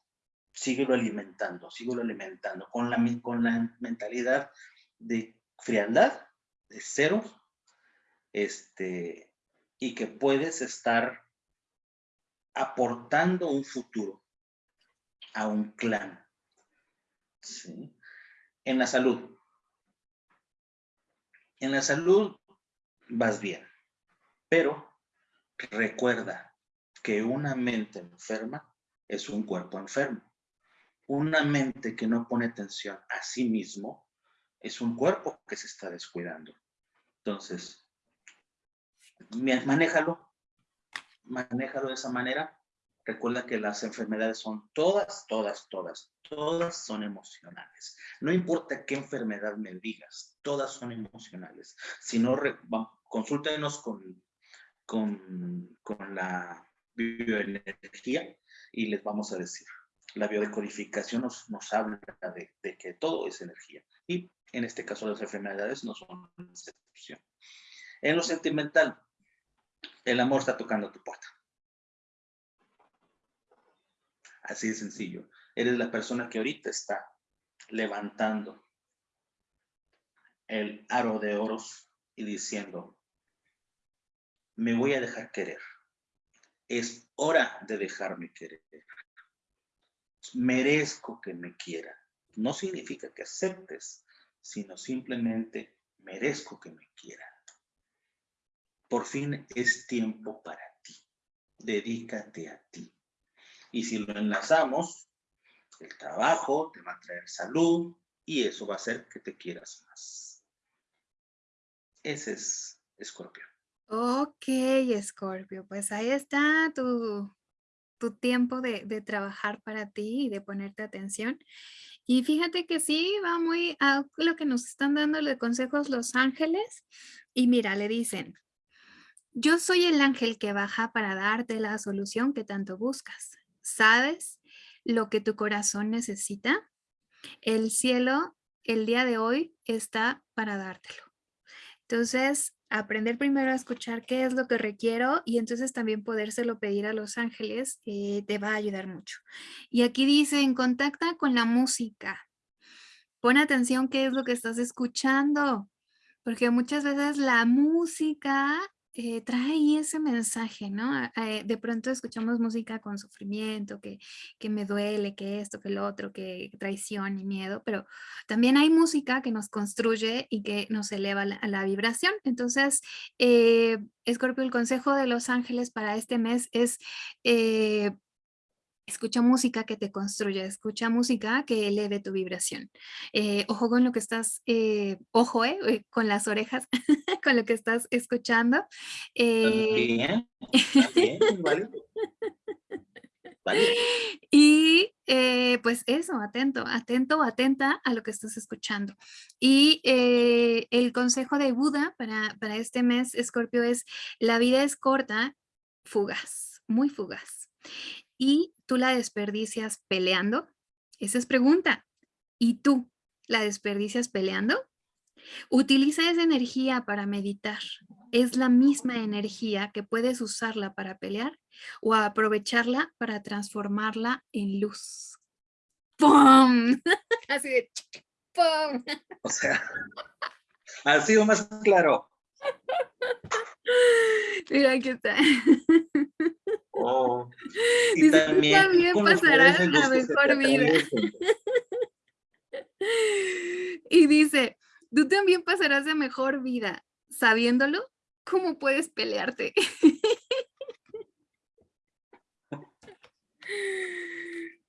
síguelo alimentando, síguelo alimentando, con la, con la mentalidad de frialdad, de cero, este, y que puedes estar aportando un futuro a un clan. En la salud. En la salud vas bien, pero recuerda que una mente enferma es un cuerpo enfermo una mente que no pone atención a sí mismo es un cuerpo que se está descuidando. Entonces, manéjalo, manéjalo de esa manera. Recuerda que las enfermedades son todas, todas, todas, todas son emocionales. No importa qué enfermedad me digas, todas son emocionales. Si no, consúltenos con, con, con la bioenergía y les vamos a decir la biodecodificación nos, habla de, que todo es energía. Y en este caso las enfermedades no son excepción. En lo sentimental, el amor está tocando tu puerta. Así de sencillo. Eres la persona que ahorita está levantando el aro de oros y diciendo, me voy a dejar querer. Es hora de dejarme querer merezco que me quieran. No significa que aceptes, sino simplemente merezco que me quieran. Por fin es tiempo para ti. Dedícate a ti. Y si lo enlazamos, el trabajo te va a traer salud y eso va a hacer que te quieras más. Ese es Escorpio. Ok, Escorpio, pues ahí está tu, tu tiempo de, trabajar para ti y de ponerte atención. Y fíjate que sí, va muy a lo que nos están dando de consejos los ángeles. Y mira, le dicen, yo soy el ángel que baja para darte la solución que tanto buscas. ¿Sabes lo que tu corazón necesita? El cielo el día de hoy está para dártelo. Entonces, aprender primero a escuchar qué es lo que requiero y entonces también podérselo pedir a los ángeles eh, te va a ayudar mucho. Y aquí dicen, contacta con la música. Pon atención qué es lo que estás escuchando, porque muchas veces la música eh, trae ese mensaje, ¿no? Eh, de pronto escuchamos música con sufrimiento, que, que, me duele, que esto, que lo otro, que traición y miedo, pero también hay música que nos construye y que nos eleva la, la vibración. Entonces, eh, Escorpio, el consejo de los ángeles para este mes es Escucha música que te construya, escucha música que eleve tu vibración. Eh, ojo con lo que estás, eh, ojo, eh, con las orejas, con lo que estás escuchando. Bien, bien, vale. Y pues eso, atento, atento, atenta a lo que estás escuchando. Y el consejo de Buda para, para este mes, Escorpio, es la vida es corta, fugaz, muy fugaz y tú la desperdicias peleando? Esa es pregunta. ¿Y tú la desperdicias peleando? Utiliza esa energía para meditar. Es la misma energía que puedes usarla para pelear o aprovecharla para transformarla en luz. ¡Pum! Así de ¡pum! O sea, ha sido más claro. Mira, aquí está. Oh, y también, pasarás la mejor vida. y dice, tú también pasarás de mejor vida. Sabiéndolo, ¿cómo puedes pelearte?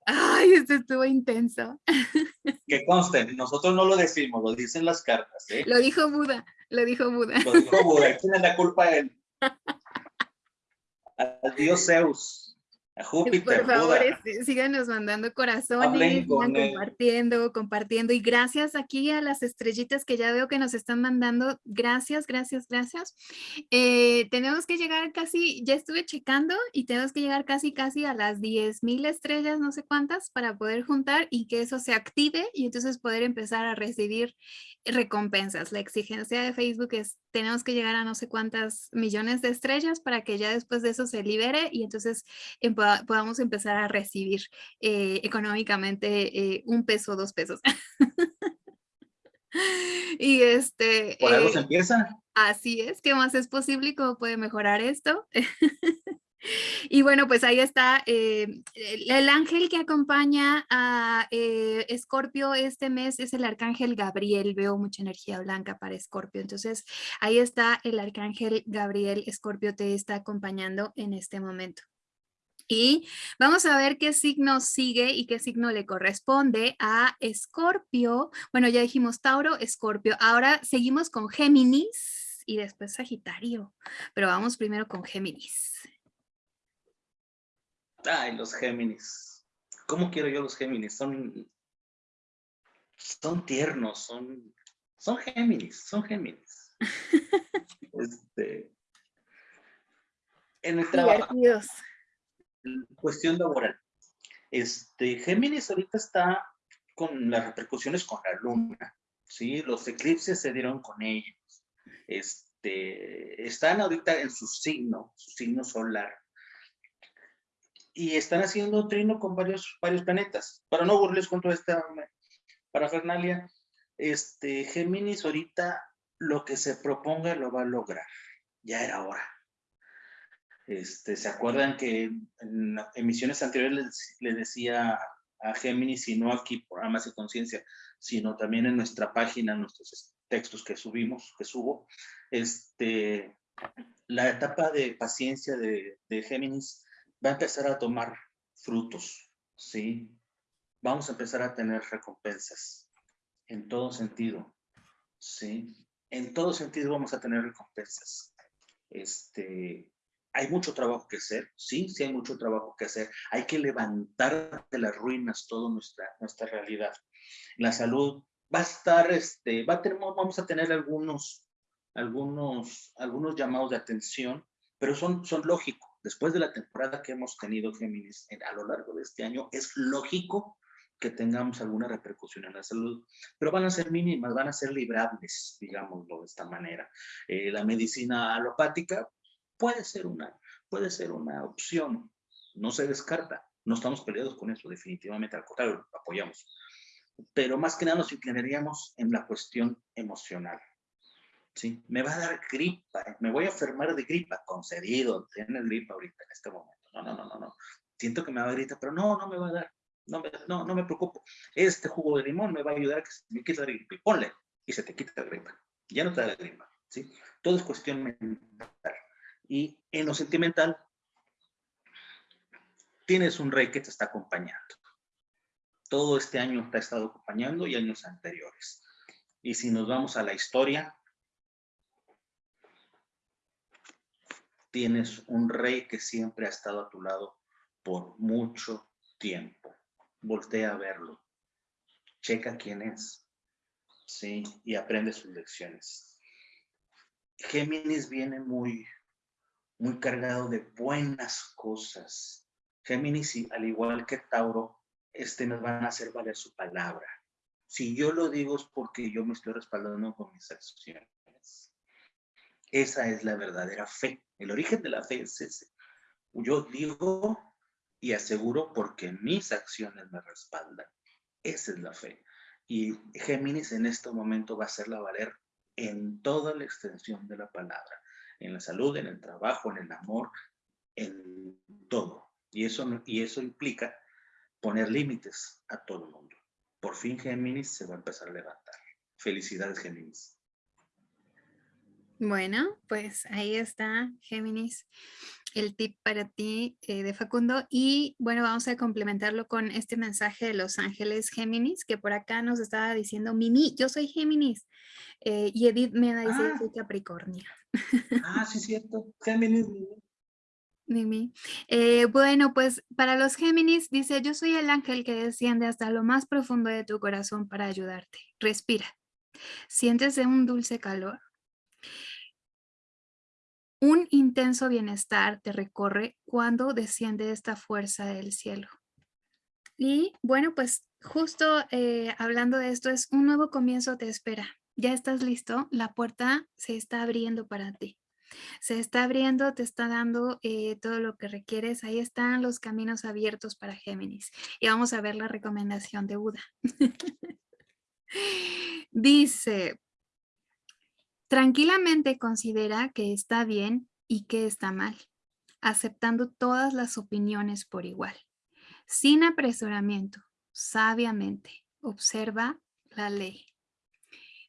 Ay, esto estuvo intenso. Que conste, nosotros no lo decimos, lo dicen las cartas. ¿eh? Lo dijo Buda, lo dijo Buda. Lo dijo Buda, tiene la culpa él? al dios Zeus. A Júpiter, Por favor, este, síganos mandando corazones, compartiendo, compartiendo. Y gracias aquí a las estrellitas que ya veo que nos están mandando. Gracias, gracias, gracias. Eh, tenemos que llegar casi, ya estuve checando y tenemos que llegar casi, casi a las 10 mil estrellas, no sé cuántas, para poder juntar y que eso se active y entonces poder empezar a recibir recompensas. La exigencia de Facebook es tenemos que llegar a no sé cuántas millones de estrellas para que ya después de eso se libere y entonces podamos empezar a recibir eh, económicamente eh, un peso, dos pesos. y este... Por algo se eh, empieza. Así es, ¿qué más es posible y cómo puede mejorar esto? Y bueno, pues ahí está eh, el, ángel que acompaña a eh, Escorpio este mes es el arcángel Gabriel. Veo mucha energía blanca para Escorpio. Entonces ahí está el arcángel Gabriel. Escorpio te está acompañando en este momento. Y vamos a ver qué signo sigue y qué signo le corresponde a Escorpio. Bueno, ya dijimos Tauro, Escorpio. Ahora seguimos con Géminis y después Sagitario. Pero vamos primero con Géminis. Ay, los Géminis. ¿Cómo quiero yo los Géminis? Son, son tiernos, son, son Géminis, son Géminis. este, en el trabajo. Cuestión laboral. Este, Géminis ahorita está con las repercusiones con la luna, ¿sí? Los eclipses se dieron con ellos. Este, están ahorita en su signo, su signo solar y están haciendo trino con varios, varios planetas. Para no aburrirles con toda esta parafernalia, este, Géminis ahorita lo que se proponga lo va a lograr. Ya era hora. Este, ¿Se acuerdan que en emisiones anteriores les, decía a Géminis, y no aquí por Amas y Conciencia, sino también en nuestra página, en nuestros textos que subimos, que subo, este, la etapa de paciencia de, de Géminis va a empezar a tomar frutos, ¿sí? Vamos a empezar a tener recompensas en todo sentido, ¿sí? En todo sentido vamos a tener recompensas. Este, hay mucho trabajo que hacer, sí, sí hay mucho trabajo que hacer. Hay que levantar de las ruinas toda nuestra, nuestra realidad. La salud va a estar, este, va a tener, vamos a tener algunos, algunos, algunos llamados de atención, pero son, son lógicos después de la temporada que hemos tenido Géminis a lo largo de este año, es lógico que tengamos alguna repercusión en la salud, pero van a ser mínimas, van a ser librables, digámoslo de esta manera. Eh, la medicina alopática puede ser, una, puede ser una opción, no se descarta, no estamos peleados con eso, definitivamente, al contrario, apoyamos. Pero más que nada nos inclinaríamos en la cuestión emocional. ¿sí? Me va a dar gripa, me voy a enfermar de gripa, concedido, tiene gripa ahorita en este momento. No, no, no, no, no. Siento que me va a dar gripa, pero no, no me va a dar. No no, no me preocupo. Este jugo de limón me va a ayudar a que se me quite la gripa. ponle, y se te quita la gripa. Ya no te da la gripa, ¿sí? Todo es cuestión mental. Y en lo sentimental, tienes un rey que te está acompañando. Todo este año te ha estado acompañando y años anteriores. Y si nos vamos a la historia, tienes un rey que siempre ha estado a tu lado por mucho tiempo. Voltea a verlo. Checa quién es. Sí, y aprende sus lecciones. Géminis viene muy, muy cargado de buenas cosas. Géminis, al igual que Tauro, este nos van a hacer valer su palabra. Si yo lo digo es porque yo me estoy respaldando con mis acciones. Esa es la verdadera fe. El origen de la fe es ese. Yo digo y aseguro porque mis acciones me respaldan. Esa es la fe. Y Géminis en este momento va a hacerla valer en toda la extensión de la palabra. En la salud, en el trabajo, en el amor, en todo. Y eso, y eso implica poner límites a todo el mundo. Por fin Géminis se va a empezar a levantar. Felicidades Géminis. Bueno, pues ahí está Géminis, el tip para ti eh, de Facundo. Y bueno, vamos a complementarlo con este mensaje de Los Ángeles Géminis, que por acá nos estaba diciendo, Mimi, yo soy Géminis. Eh, y Edith me dice, ah. soy Capricornio. Ah, sí, cierto. Géminis, Mimi. Eh, bueno, pues para los Géminis dice, yo soy el ángel que desciende hasta lo más profundo de tu corazón para ayudarte. Respira. Sientes un dulce calor. Un intenso bienestar te recorre cuando desciende esta fuerza del cielo. Y bueno, pues justo eh, hablando de esto, es un nuevo comienzo te espera. Ya estás listo, la puerta se está abriendo para ti se está abriendo, te está dando eh, todo lo que requieres. Ahí están los caminos abiertos para Géminis. Y vamos a ver la recomendación de Buda. Dice, tranquilamente considera que está bien y que está mal, aceptando todas las opiniones por igual. Sin apresuramiento, sabiamente, observa la ley.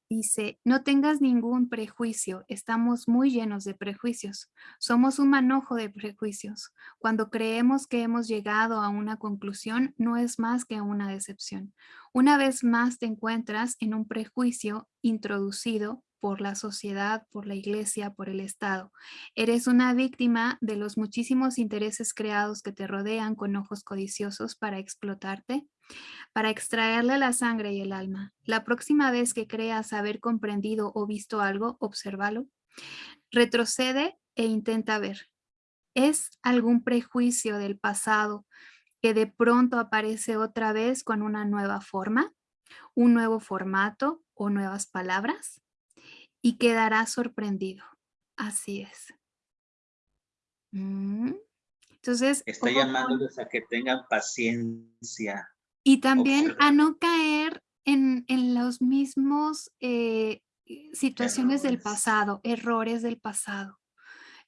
Dice, no tengas ningún prejuicio, estamos muy llenos de prejuicios. Somos un manojo de prejuicios. Cuando creemos que hemos llegado a una conclusión, no es más que una decepción. Una vez más te encuentras en un prejuicio introducido por la sociedad, por la iglesia, por el Estado. Eres una víctima de los muchísimos intereses creados que te rodean con ojos codiciosos para explotarte para extraerle la sangre y el alma. La próxima vez que creas haber comprendido o visto algo, obsérvalo. Retrocede e intenta ver. ¿Es algún prejuicio del pasado que de pronto aparece otra vez con una nueva forma, un nuevo formato o nuevas palabras? Y quedarás sorprendido. Así es. Mm. Entonces, está llamándoles a que tengan paciencia. Y también a no caer en, los mismos eh, situaciones del pasado, errores del pasado.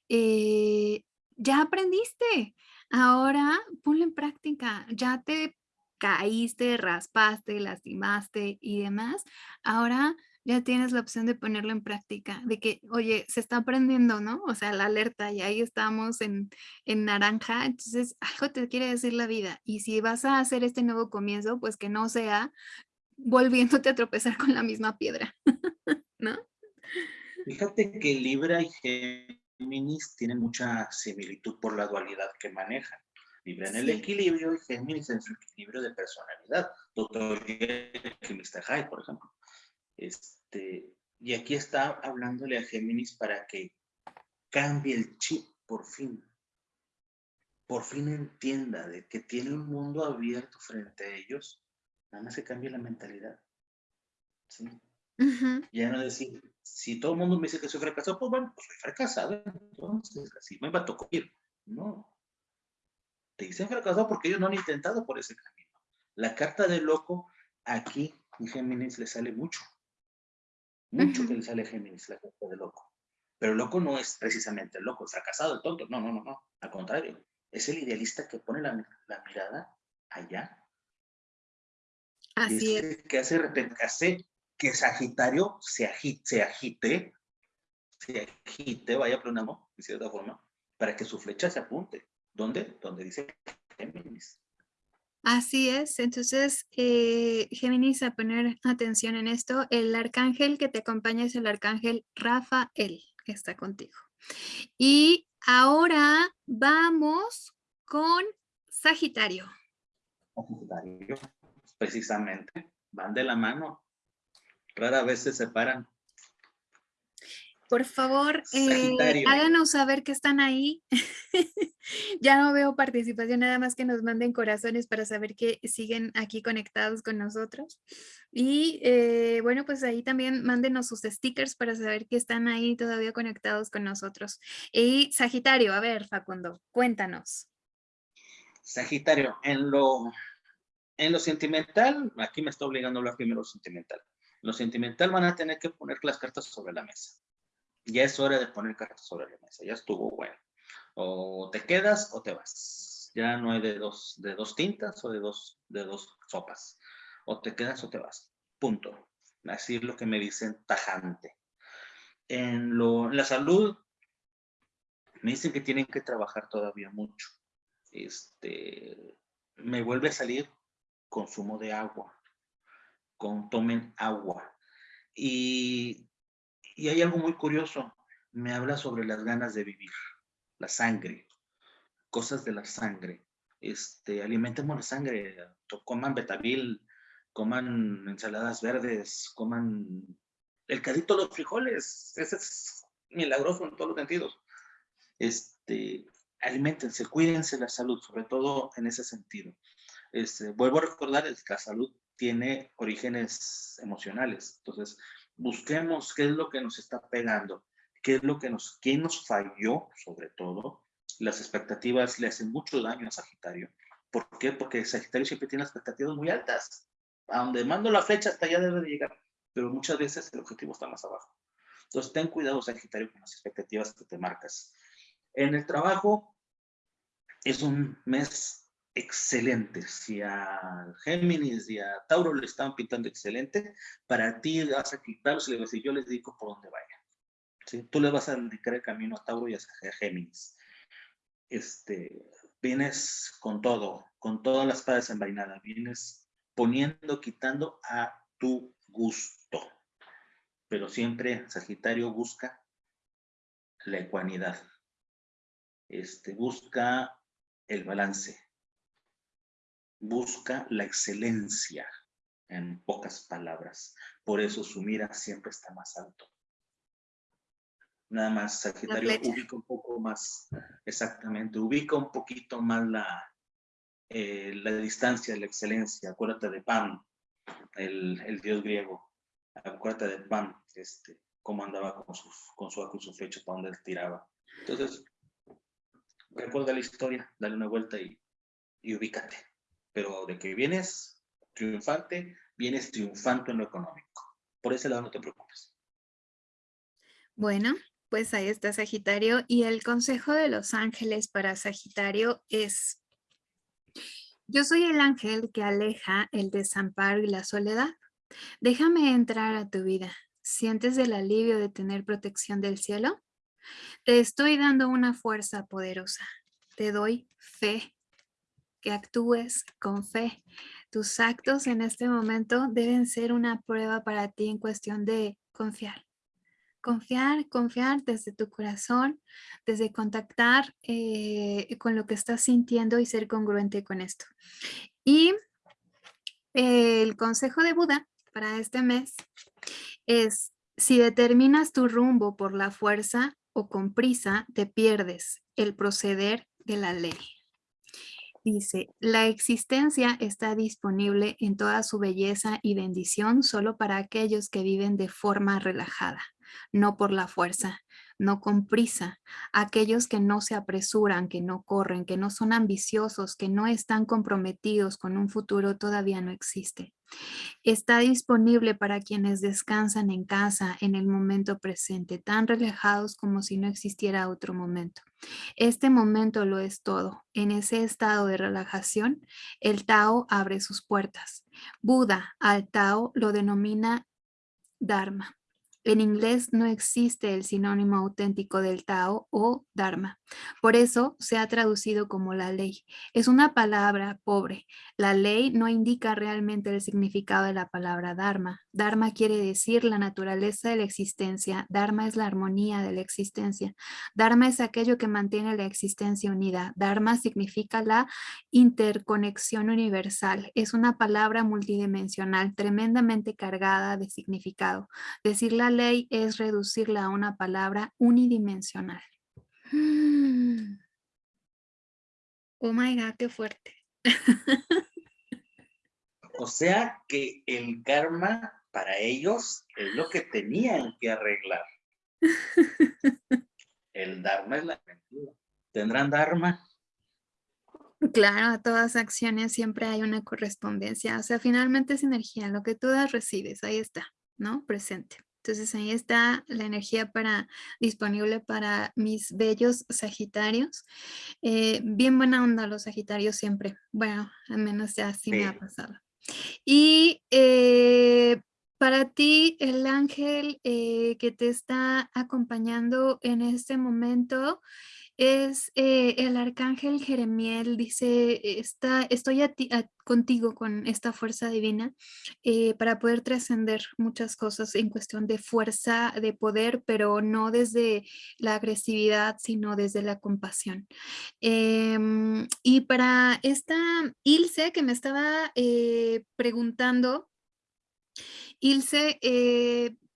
Eh, ya aprendiste, ahora ponlo en práctica, ya te caíste, raspaste, lastimaste y demás, ahora ya tienes la opción de ponerlo en práctica, de que, oye, se está aprendiendo, ¿no? O sea, la alerta y ahí estamos en, naranja, entonces algo te quiere decir la vida. Y si vas a hacer este nuevo comienzo, pues que no sea volviéndote a tropezar con la misma piedra, ¿no? Fíjate que Libra y Géminis tienen mucha similitud por la dualidad que manejan. Libra en el equilibrio y Géminis en su equilibrio de personalidad. Doctor Mr. Hyde, por ejemplo. Este, y aquí está hablándole a Géminis para que cambie el chip por fin. Por fin entienda de que tiene un mundo abierto frente a ellos. Nada más se cambie la mentalidad. ¿Sí? Ya no decir, si todo el mundo me dice que soy fracasado, pues bueno, pues soy fracasado, entonces así me va a tocar. No. Te dicen fracasado porque ellos no han intentado por ese camino. La carta de loco aquí en Géminis le sale mucho. Mucho que le sale Géminis, la cosa de loco. Pero loco no es precisamente el loco, el fracasado, el tonto. No, no, no, no. Al contrario, es el idealista que pone la, mirada allá. Así es. Que hace, hace que Sagitario se agite, se agite, se agite, vaya pronamo, de cierta forma, para que su flecha se apunte. ¿Dónde? Donde dice Géminis. Así es, entonces eh, Géminis a poner atención en esto, el arcángel que te acompaña es el arcángel Rafael, que está contigo. Y ahora vamos con Sagitario. Sagitario, precisamente, van de la mano, rara vez se separan. Por favor, eh, háganos saber que están ahí. ya no veo participación, nada más que nos manden corazones para saber que siguen aquí conectados con nosotros. Y eh, bueno, pues ahí también mándenos sus stickers para saber que están ahí todavía conectados con nosotros. Y Sagitario, a ver, Facundo, cuéntanos. Sagitario, en lo, en lo sentimental, aquí me está obligando a hablar primero sentimental. lo sentimental van a tener que poner las cartas sobre la mesa ya es hora de poner cartas sobre la mesa, ya estuvo bueno. O te quedas o te vas. Ya no hay de dos, de dos tintas o de dos, de dos sopas. O te quedas o te vas. Punto. Así es lo que me dicen tajante. En, lo, la salud, me dicen que tienen que trabajar todavía mucho. Este, me vuelve a salir consumo de agua. Con, tomen agua. Y y hay algo muy curioso, me habla sobre las ganas de vivir, la sangre, cosas de la sangre. Este, alimentemos la sangre, coman betabel, coman ensaladas verdes, coman el cadito de los frijoles, ese es milagroso en todos los sentidos. Este, alimentense, cuídense la salud, sobre todo en ese sentido. Este, vuelvo a recordar, que la salud tiene orígenes emocionales, entonces busquemos qué es lo que nos está pegando, qué es lo que nos, quién nos falló, sobre todo. Las expectativas le hacen mucho daño a Sagitario. ¿Por qué? Porque Sagitario siempre tiene expectativas muy altas. A donde mando la flecha hasta allá debe de llegar, pero muchas veces el objetivo está más abajo. Entonces, ten cuidado, Sagitario, con las expectativas que te marcas. En el trabajo, es un mes excelente. Si a Géminis y a Tauro le están pintando excelente, para ti vas a quitarlos y le vas a decir, yo les digo por dónde vayan. ¿Sí? Tú le vas a indicar el camino a Tauro y a Géminis. Este, vienes con todo, con todas las padas envainadas, vienes poniendo, quitando a tu gusto. Pero siempre Sagitario busca la ecuanidad. Este, busca el balance busca la excelencia, en pocas palabras. Por eso su mira siempre está más alto. Nada más, Sagitario ubica un poco más, exactamente, ubica un poquito más la, eh, la distancia de la excelencia. Acuérdate de Pan, el, dios griego. Acuérdate de Pan, este, cómo andaba con, sus, con su y su para donde él tiraba. Entonces, recuerda la historia, dale una vuelta y, y ubícate pero de que vienes triunfante, vienes triunfante en lo económico. Por ese lado no te preocupes. Bueno, pues ahí está Sagitario y el consejo de los ángeles para Sagitario es, yo soy el ángel que aleja el desamparo y la soledad. Déjame entrar a tu vida. ¿Sientes el alivio de tener protección del cielo? Te estoy dando una fuerza poderosa. Te doy fe que actúes con fe. Tus actos en este momento deben ser una prueba para ti en cuestión de confiar. Confiar, confiar desde tu corazón, desde contactar eh, con lo que estás sintiendo y ser congruente con esto. Y el consejo de Buda para este mes es, si determinas tu rumbo por la fuerza o con prisa, te pierdes el proceder de la ley. Dice, la existencia está disponible en toda su belleza y bendición solo para aquellos que viven de forma relajada, no por la fuerza, no con prisa, aquellos que no se apresuran, que no corren, que no son ambiciosos, que no están comprometidos con un futuro todavía no existe. Está disponible para quienes descansan en casa en el momento presente, tan relajados como si no existiera otro momento. Este momento lo es todo. En ese estado de relajación, el Tao abre sus puertas. Buda al Tao lo denomina Dharma. En inglés no existe el sinónimo auténtico del Tao o Dharma. Por eso se ha traducido como la ley. Es una palabra pobre. La ley no indica realmente el significado de la palabra Dharma. Dharma quiere decir la naturaleza de la existencia. Dharma es la armonía de la existencia. Dharma es aquello que mantiene la existencia unida. Dharma significa la interconexión universal. Es una palabra multidimensional tremendamente cargada de significado. Decir la ley es reducirla a una palabra unidimensional. Oh my God, qué fuerte. O sea que el karma para ellos es lo que tenían que arreglar. El dharma es la mentira. ¿Tendrán dharma? Claro, a todas acciones siempre hay una correspondencia. O sea, finalmente es energía. Lo que tú das, recibes. Ahí está, ¿no? Presente. Entonces ahí está la energía para, disponible para mis bellos sagitarios. Eh, bien buena onda los sagitarios siempre. Bueno, al menos ya así me ha pasado. Y eh, para ti, el ángel eh, que te está acompañando en este momento es eh, el arcángel Jeremiel, dice, está, estoy contigo con esta fuerza divina eh, para poder trascender muchas cosas en cuestión de fuerza, de poder, pero no desde la agresividad, sino desde la compasión. Em, y para esta Ilse que me estaba eh, preguntando, Ilse,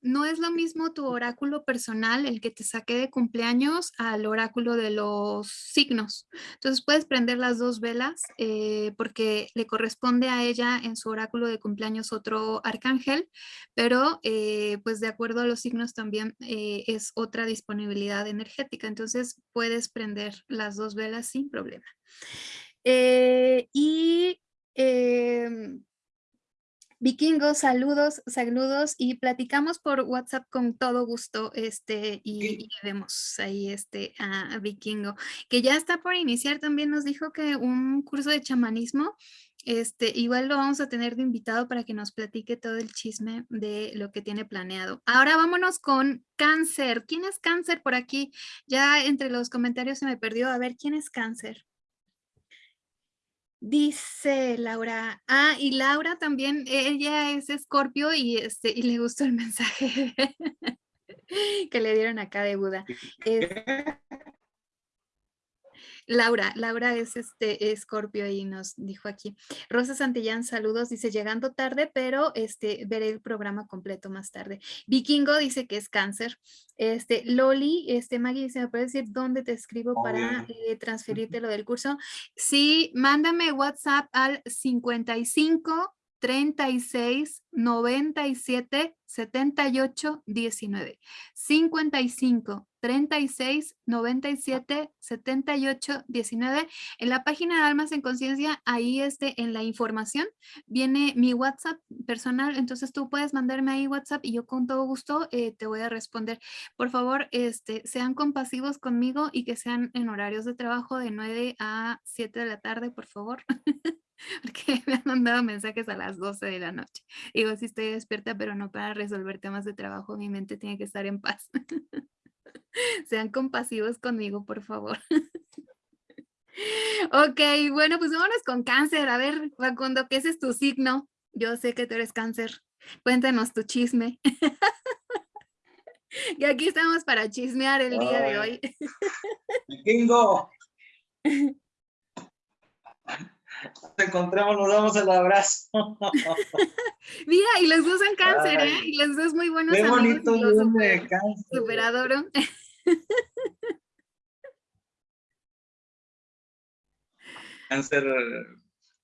no es lo mismo tu oráculo personal, el que te saqué de cumpleaños, al oráculo de los signos. Entonces puedes prender las dos velas eh, porque le corresponde a ella en su oráculo de cumpleaños otro arcángel, pero eh, pues de acuerdo a los signos también eh, es otra disponibilidad energética. Entonces puedes prender las dos velas sin problema. y em, Vikingos, saludos, saludos y platicamos por WhatsApp con todo gusto este y, vemos ahí este a, Vikingo que ya está por iniciar también nos dijo que un curso de chamanismo este igual lo vamos a tener de invitado para que nos platique todo el chisme de lo que tiene planeado. Ahora vámonos con cáncer. ¿Quién es cáncer por aquí? Ya entre los comentarios se me perdió. A ver, ¿quién es cáncer? Dice Laura, ah, y Laura también, ella es escorpio y, este, y le gustó el mensaje que le dieron acá de Buda. Laura, Laura es este Escorpio y nos dijo aquí. Rosa Santillán, saludos, dice llegando tarde, pero este veré el programa completo más tarde. Vikingo dice que es cáncer. Este Loli, este Maggie dice, ¿me puedes decir dónde te escribo para eh, transferirte lo del curso? Sí, mándame WhatsApp al 55 36 97 78 19 55 36 97 78 19 en la página de Almas en Conciencia ahí este en la información viene mi WhatsApp personal entonces tú puedes mandarme ahí WhatsApp y yo con todo gusto eh, te voy a responder por favor este sean compasivos conmigo y que sean en horarios de trabajo de 9 a 7 de la tarde por favor porque me han mandado mensajes a las 12 de la noche. Digo, sí estoy despierta, pero no para resolver temas de trabajo, mi mente tiene que estar en paz. Sean compasivos conmigo, por favor. ok, bueno, pues vámonos con cáncer. A ver, Facundo, ¿qué es tu signo? Yo sé que tú eres cáncer. Cuéntanos tu chisme. y aquí estamos para chismear el día de hoy. Vikingo. Nos encontramos, nos damos el abrazo. Mira, y los dos son cáncer, ¿eh? Y los dos muy buenos Qué bonito super, cáncer. Super adoro. Cáncer,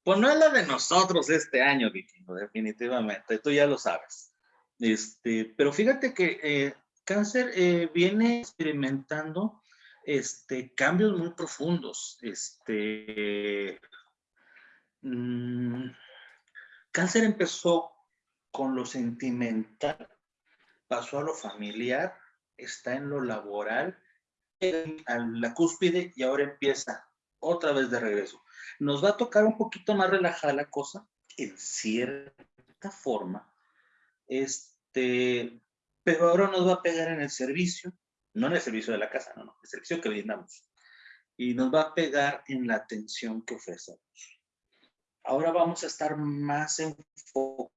pues no es la de nosotros este año, Vikingo, definitivamente, tú ya lo sabes. Este, pero fíjate que eh, cáncer eh, viene experimentando este, cambios muy profundos. Este, Mm, cáncer empezó con lo sentimental, pasó a lo familiar, está en lo laboral, a la cúspide y ahora empieza otra vez de regreso. Nos va a tocar un poquito más relajada la cosa, en cierta forma. Este, pero ahora nos va a pegar en el servicio, no en el servicio de la casa, no, no, el servicio que brindamos. Y nos va a pegar en la atención que ofrecemos. Ahora vamos a estar más enfocados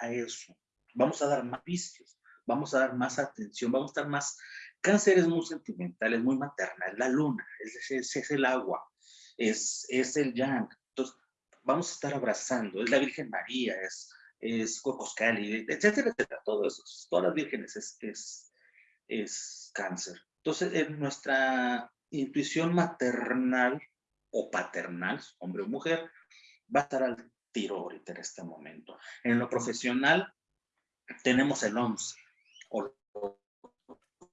a eso. Vamos a dar más vicios, vamos a dar más atención, vamos a estar más... Cáncer es muy sentimental, es muy maternal, la luna, es, es, es el agua, es, es el yang. Entonces, vamos a estar abrazando, es la Virgen María, es, es Cocoscali, etcétera, etcétera, todo eso, todas las vírgenes es, es, es cáncer. Entonces, en nuestra intuición maternal o paternal, hombre o mujer, va a estar al tiro ahorita en este momento. En lo profesional, tenemos el 11, o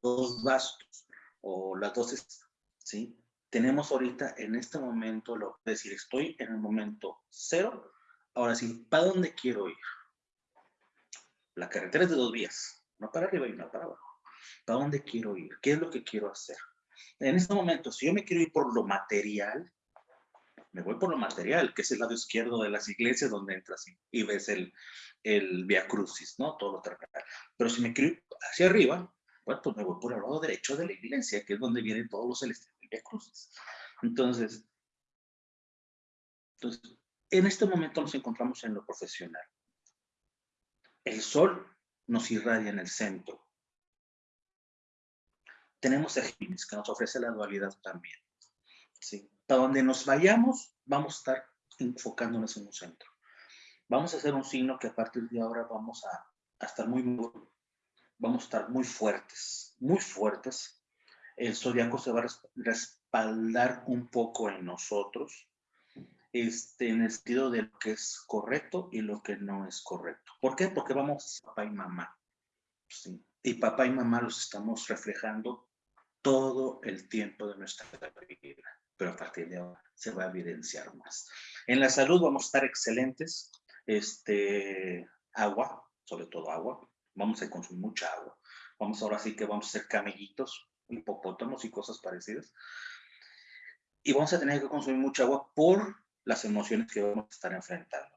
dos bastos, o las dos, ¿sí? Tenemos ahorita en este momento, lo decir, estoy en el momento cero, ahora sí, ¿para dónde quiero ir? La carretera es de dos vías, no para arriba y no para abajo. ¿Para dónde quiero ir? ¿Qué es lo que quiero hacer? En este momento, si yo me quiero ir por lo material, me voy por lo material, que es el lado izquierdo de las iglesias donde entras y, ves el, el Via Crucis, ¿no? Todo lo terrenal. Pero si me quiero hacia arriba, bueno, pues me voy por el lado derecho de la iglesia, que es donde vienen todos los celestiales del Via Crucis. Entonces, entonces, en este momento nos encontramos en lo profesional. El sol nos irradia en el centro. Tenemos a Géminis, que nos ofrece la dualidad también. ¿sí? Para donde nos vayamos, vamos a estar enfocándonos en un centro. Vamos a hacer un signo que a partir de ahora vamos a, estar muy, vamos a estar muy fuertes, muy fuertes. El zodiaco se va a respaldar un poco en nosotros, este, en el sentido de lo que es correcto y lo que no es correcto. ¿Por qué? Porque vamos papá y mamá. Sí. Y papá y mamá los estamos reflejando todo el tiempo de nuestra vida, pero a partir de ahora se va a evidenciar más. En la salud vamos a estar excelentes, este, agua, sobre todo agua, vamos a consumir mucha agua, vamos ahora sí que vamos a ser camellitos, hipopótamos y cosas parecidas, y vamos a tener que consumir mucha agua por las emociones que vamos a estar enfrentando.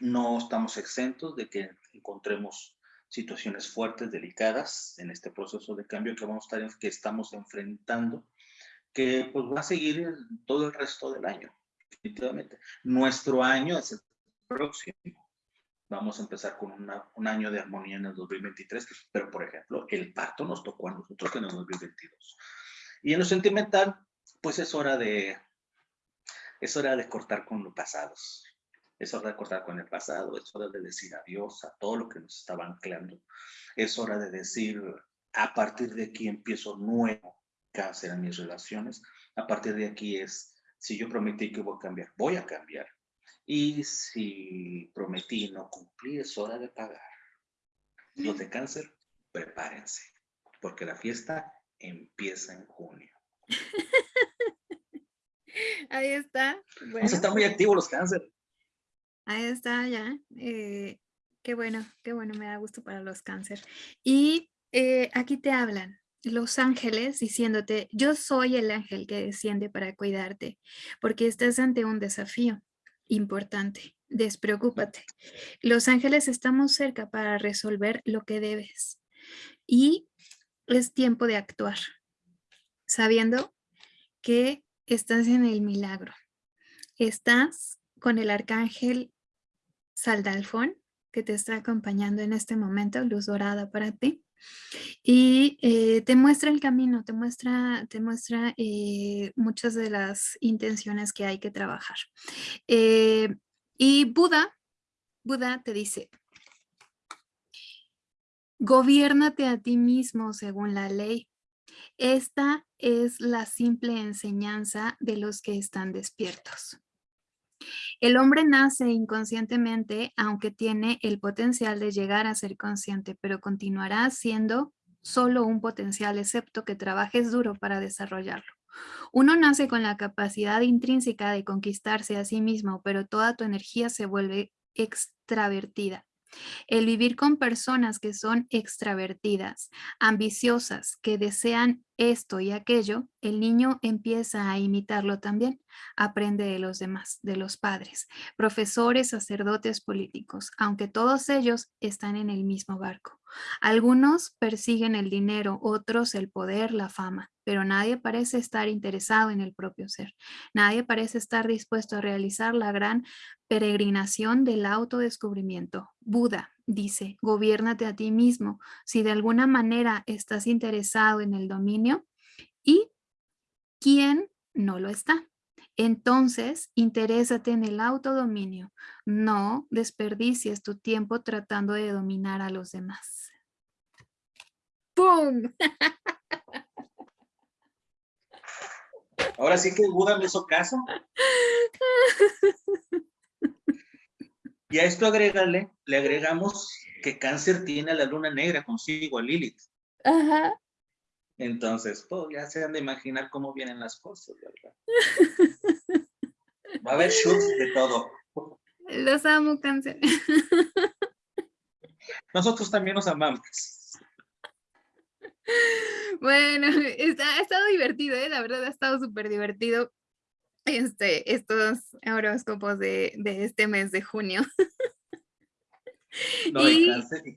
No estamos exentos de que encontremos situaciones fuertes, delicadas en este proceso de cambio que vamos a estar, que estamos enfrentando, que pues va a seguir todo el resto del año, definitivamente. Nuestro año es el próximo. Vamos a empezar con un año de armonía en el 2023, pero por ejemplo, el parto nos tocó a nosotros en el 2022. Y en lo sentimental, pues es hora de, es hora de cortar con los pasados es hora de cortar con el pasado, es hora de decir adiós a todo lo que nos estaba anclando. Es hora de decir, a partir de aquí empiezo nuevo cáncer en mis relaciones. A partir de aquí es, si yo prometí que voy a cambiar, voy a cambiar. Y si prometí y no cumplí, es hora de pagar. Los de cáncer, prepárense, porque la fiesta empieza en junio. Ahí está. Vamos a estar muy activos los cáncer. Ahí está, ya. Eh, qué bueno, qué bueno, me da gusto para los cáncer. Y eh, aquí te hablan los ángeles diciéndote, yo soy el ángel que desciende para cuidarte, porque estás ante un desafío importante. Despreocúpate. Los ángeles estamos cerca para resolver lo que debes. Y es tiempo de actuar, sabiendo que estás en el milagro. Estás con el arcángel Saldalfón, que te está acompañando en este momento, luz dorada para ti. Y eh, te muestra el camino, te muestra, te muestra eh, muchas de las intenciones que hay que trabajar. Eh, y Buda, Buda te dice, gobiérnate a ti mismo según la ley. Esta es la simple enseñanza de los que están despiertos. El hombre nace inconscientemente, aunque tiene el potencial de llegar a ser consciente, pero continuará siendo solo un potencial, excepto que trabajes duro para desarrollarlo. Uno nace con la capacidad intrínseca de conquistarse a sí mismo, pero toda tu energía se vuelve extravertida. El vivir con personas que son extravertidas, ambiciosas, que desean esto y aquello, el niño empieza a imitarlo también. Aprende de los demás, de los padres, profesores, sacerdotes, políticos, aunque todos ellos están en el mismo barco. Algunos persiguen el dinero, otros el poder, la fama, pero nadie parece estar interesado en el propio ser. Nadie parece estar dispuesto a realizar la gran peregrinación del autodescubrimiento. Buda dice, gobiérnate a ti mismo. Si de alguna manera estás interesado en el dominio, ¿y quién no lo está? Entonces, interésate en el autodominio. No desperdicies tu tiempo tratando de dominar a los demás. ¡Pum! Ahora sí que Buda me hizo caso. Y a esto agrégale, le agregamos que cáncer tiene a la luna negra consigo, a Lilith. Ajá. Entonces, pues ya se han de imaginar cómo vienen las cosas, ¿verdad? Va a haber shoots de todo. Los amo, cáncer. Nosotros también nos amamos. Bueno, está, ha estado divertido, ¿eh? la verdad ha estado súper divertido este, estos horóscopos de, de este mes de junio. No, y,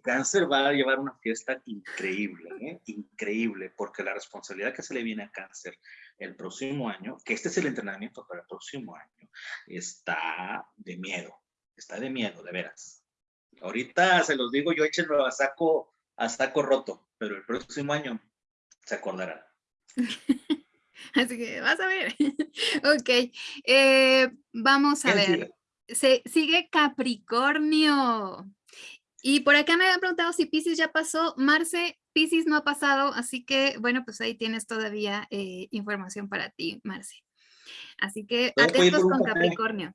cáncer, va a llevar una fiesta increíble, ¿eh? increíble, porque la responsabilidad que se le viene a cáncer el próximo año, que este es el entrenamiento para el próximo año, está de miedo, está de miedo, de veras. Ahorita se los digo, yo échenlo a saco, a saco roto, pero el próximo año se acordarán. Así que vas a ver. ok, eh, vamos a ver. Se, sigue Capricornio. Y por acá me habían preguntado si Pisces ya pasó. Marce, Pisces no ha pasado, así que bueno, pues ahí tienes todavía eh, información para ti, Marce. Así que atentos con Capricornio.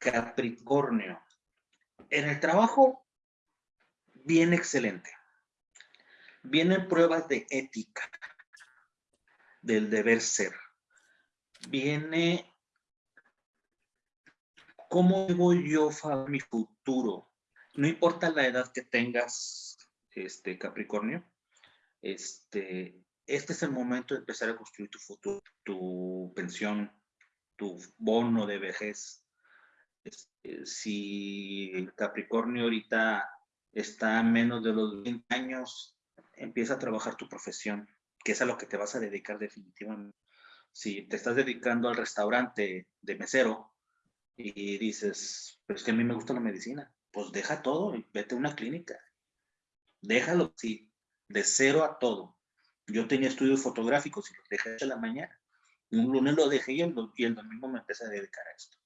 Capricornio. En el trabajo, bien excelente. Vienen pruebas de ética, del deber ser. Viene ¿Cómo voy yo mi futuro? No importa la edad que tengas, este Capricornio, este, este es el momento de empezar a construir tu futuro, tu pensión, tu bono de vejez. Este, si Capricornio ahorita está a menos de los 20 años, empieza a trabajar tu profesión, que es a lo que te vas a dedicar definitivamente. Si te estás dedicando al restaurante de mesero, y dices, pero es que a mí me gusta la medicina, pues deja todo y vete a una clínica. Déjalo, sí, de cero a todo. Yo tenía estudios fotográficos y los dejé a la mañana. Un lunes lo dejé y el, y el domingo me empecé a dedicar a esto.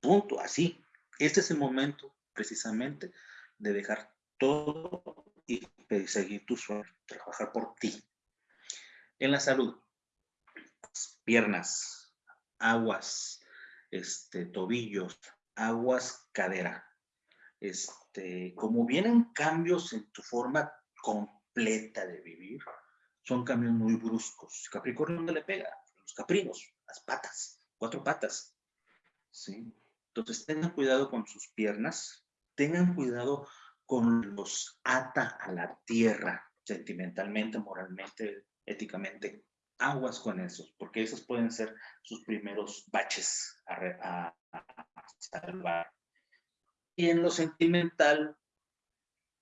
Punto, así. Este es el momento, precisamente, de dejar todo y seguir tu sueño, trabajar por ti. En la salud, piernas, aguas, este, tobillos, aguas, cadera. Este, como vienen cambios en tu forma completa de vivir, son cambios muy bruscos. Capricornio, ¿dónde le pega? Los caprinos, las patas, cuatro patas. ¿sí? Entonces, tengan cuidado con sus piernas, tengan cuidado con los ata a la tierra, sentimentalmente, moralmente, éticamente aguas con esos, porque esos pueden ser sus primeros baches a, salvar. Y en lo sentimental,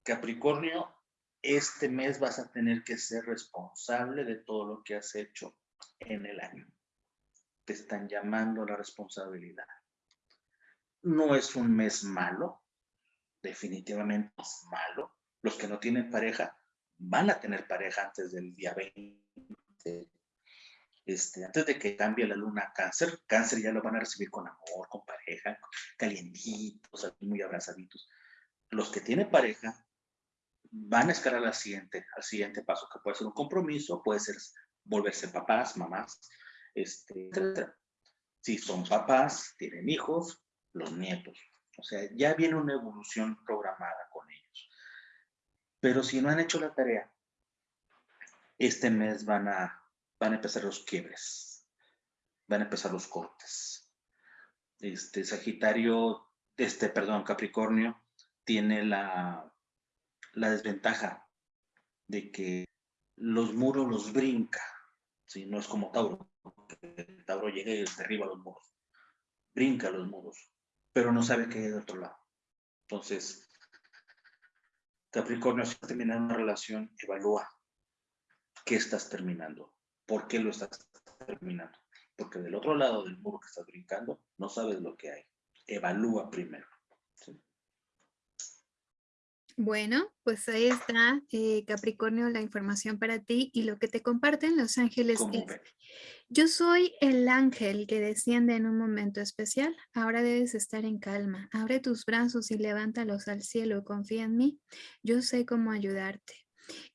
Capricornio, este mes vas a tener que ser responsable de todo lo que has hecho en el año. Te están llamando a la responsabilidad. No es un mes malo, definitivamente es malo. Los que no tienen pareja van a tener pareja antes del día 20 este, antes de que cambie la luna cáncer, cáncer ya lo van a recibir con amor, con pareja, calientitos, muy abrazaditos. Los que tienen pareja van a escalar al siguiente, al siguiente paso, que puede ser un compromiso, puede ser volverse papás, mamás, este. Si son papás, tienen hijos, los nietos. O sea, ya viene una evolución programada con ellos. Pero si no han hecho la tarea, este mes van a van a empezar los quiebres, van a empezar los cortes. Este Sagitario, este, perdón, Capricornio, tiene la, la desventaja de que los muros los brinca, ¿sí? no es como Tauro, Tauro llega y derriba los muros, brinca los muros. Pero no sabe qué hay de otro lado. Entonces, Capricornio, si terminar una relación, evalúa qué estás terminando, por qué lo estás terminando. Porque del otro lado del muro que estás brincando, no sabes lo que hay. Evalúa primero. Bueno, pues ahí está, eh, Capricornio, la información para ti y lo que te comparten los ángeles es, yo soy el ángel que desciende en un momento especial, ahora debes estar en calma, abre tus brazos y levántalos al cielo, confía en mí, yo sé cómo ayudarte.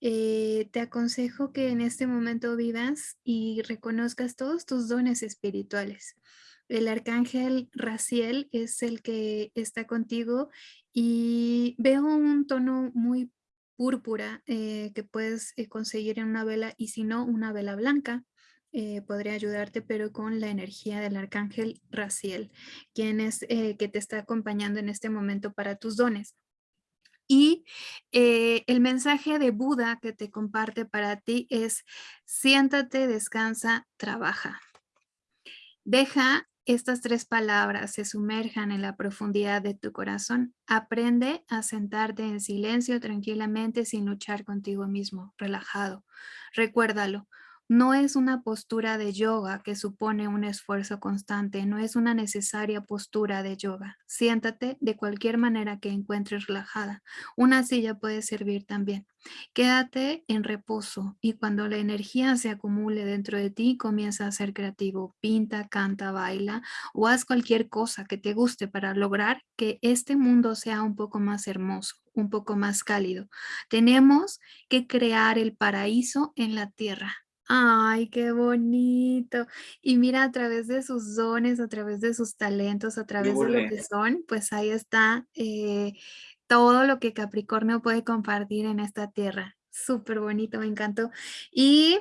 Eh, te aconsejo que en este momento vivas y reconozcas todos tus dones espirituales. El arcángel Raciel es el que está contigo y veo un tono muy púrpura eh, que puedes eh, conseguir en una vela y si no, una vela blanca. Eh, podría ayudarte, pero con la energía del arcángel Raciel, quien es que te está acompañando en este momento para tus dones. Y el mensaje de Buda que te comparte para ti es, siéntate, descansa, trabaja. Deja estas tres palabras se sumerjan en la profundidad de tu corazón, aprende a sentarte en silencio tranquilamente sin luchar contigo mismo, relajado. Recuérdalo, no es una postura de yoga que supone un esfuerzo constante, no es una necesaria postura de yoga. Siéntate de cualquier manera que encuentres relajada. Una silla puede servir también. Quédate en reposo y cuando la energía se acumule dentro de ti, comienza a ser creativo. Pinta, canta, baila o haz cualquier cosa que te guste para lograr que este mundo sea un poco más hermoso, un poco más cálido. Tenemos que crear el paraíso en la tierra Ay, qué bonito. Y mira, a través de sus dones, a través de sus talentos, a través de lo que son, pues ahí está eh, todo lo que Capricornio puede compartir en esta tierra. Súper bonito, me encantó. Y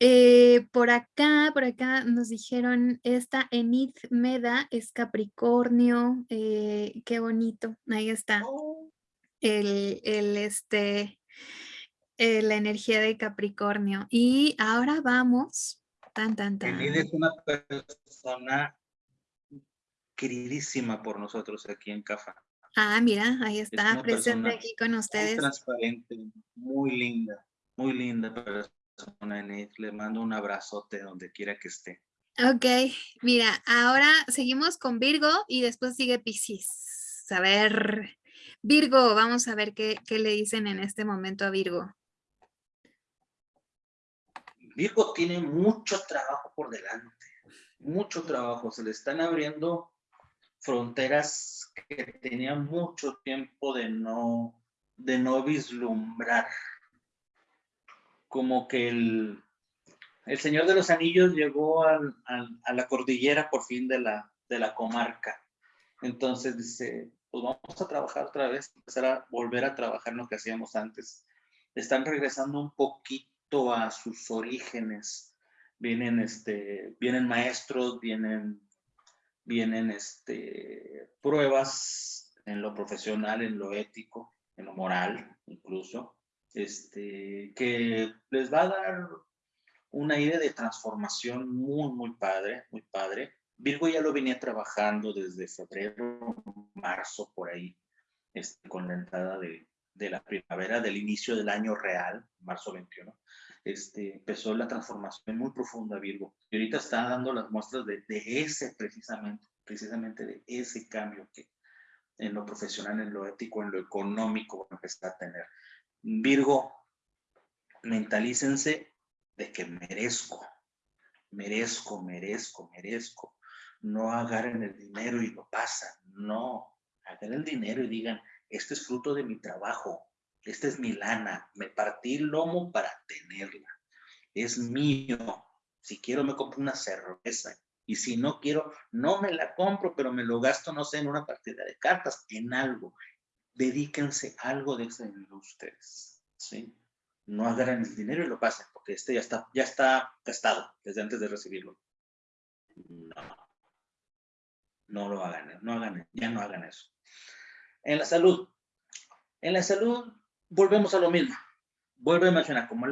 eh, por acá, por acá nos dijeron, esta Enid Meda es Capricornio, eh, qué bonito, ahí está. Oh. El, el, este, eh, la energía de Capricornio. Y ahora vamos. Tan, tan, tan. es una persona queridísima por nosotros aquí en CAFA. Ah, mira, ahí está, presente aquí con ustedes. Muy transparente, muy linda, muy linda persona, Le mando un abrazote donde quiera que esté. Ok, mira, ahora seguimos con Virgo y después sigue Piscis. A ver, Virgo, vamos a ver qué, qué le dicen en este momento a Virgo. Virgo tiene mucho trabajo por delante, mucho trabajo. Se le están abriendo fronteras que tenía mucho tiempo de no, de no vislumbrar. Como que el, el Señor de los Anillos llegó a la cordillera por fin de la, de la comarca. Entonces dice, pues vamos a trabajar otra vez, empezar a volver a trabajar lo que hacíamos antes. Están regresando un poquito a sus orígenes. Vienen, este, vienen maestros, vienen, vienen este, pruebas en lo profesional, en lo ético, en lo moral incluso, este, que les va a dar un aire de transformación muy, muy padre, muy padre. Virgo ya lo venía trabajando desde febrero, marzo, por ahí, este, con la entrada de, de la primavera, del inicio del año real, marzo 21, este, empezó la transformación muy profunda Virgo. Y ahorita está dando las muestras de, ese precisamente, precisamente de ese cambio que en lo profesional, en lo ético, en lo económico está a tener. Virgo, mentalícense de que merezco, merezco, merezco, merezco. No agarren el dinero y lo pasan, no. Agarren el dinero y digan, este es fruto de mi trabajo, esta es mi lana, me partí el lomo para tenerla, es mío. Si quiero me compro una cerveza y si no quiero, no me la compro, pero me lo gasto, no sé, en una partida de cartas, en algo. Dedíquense algo de ese dinero ustedes, ¿sí? No agarren el dinero y lo pasen, porque este ya está, ya está gastado desde antes de recibirlo. No. No lo hagan, no hagan, ya no hagan eso. En la salud. En la salud, volvemos a lo mismo. Vuelve a mencionar, como,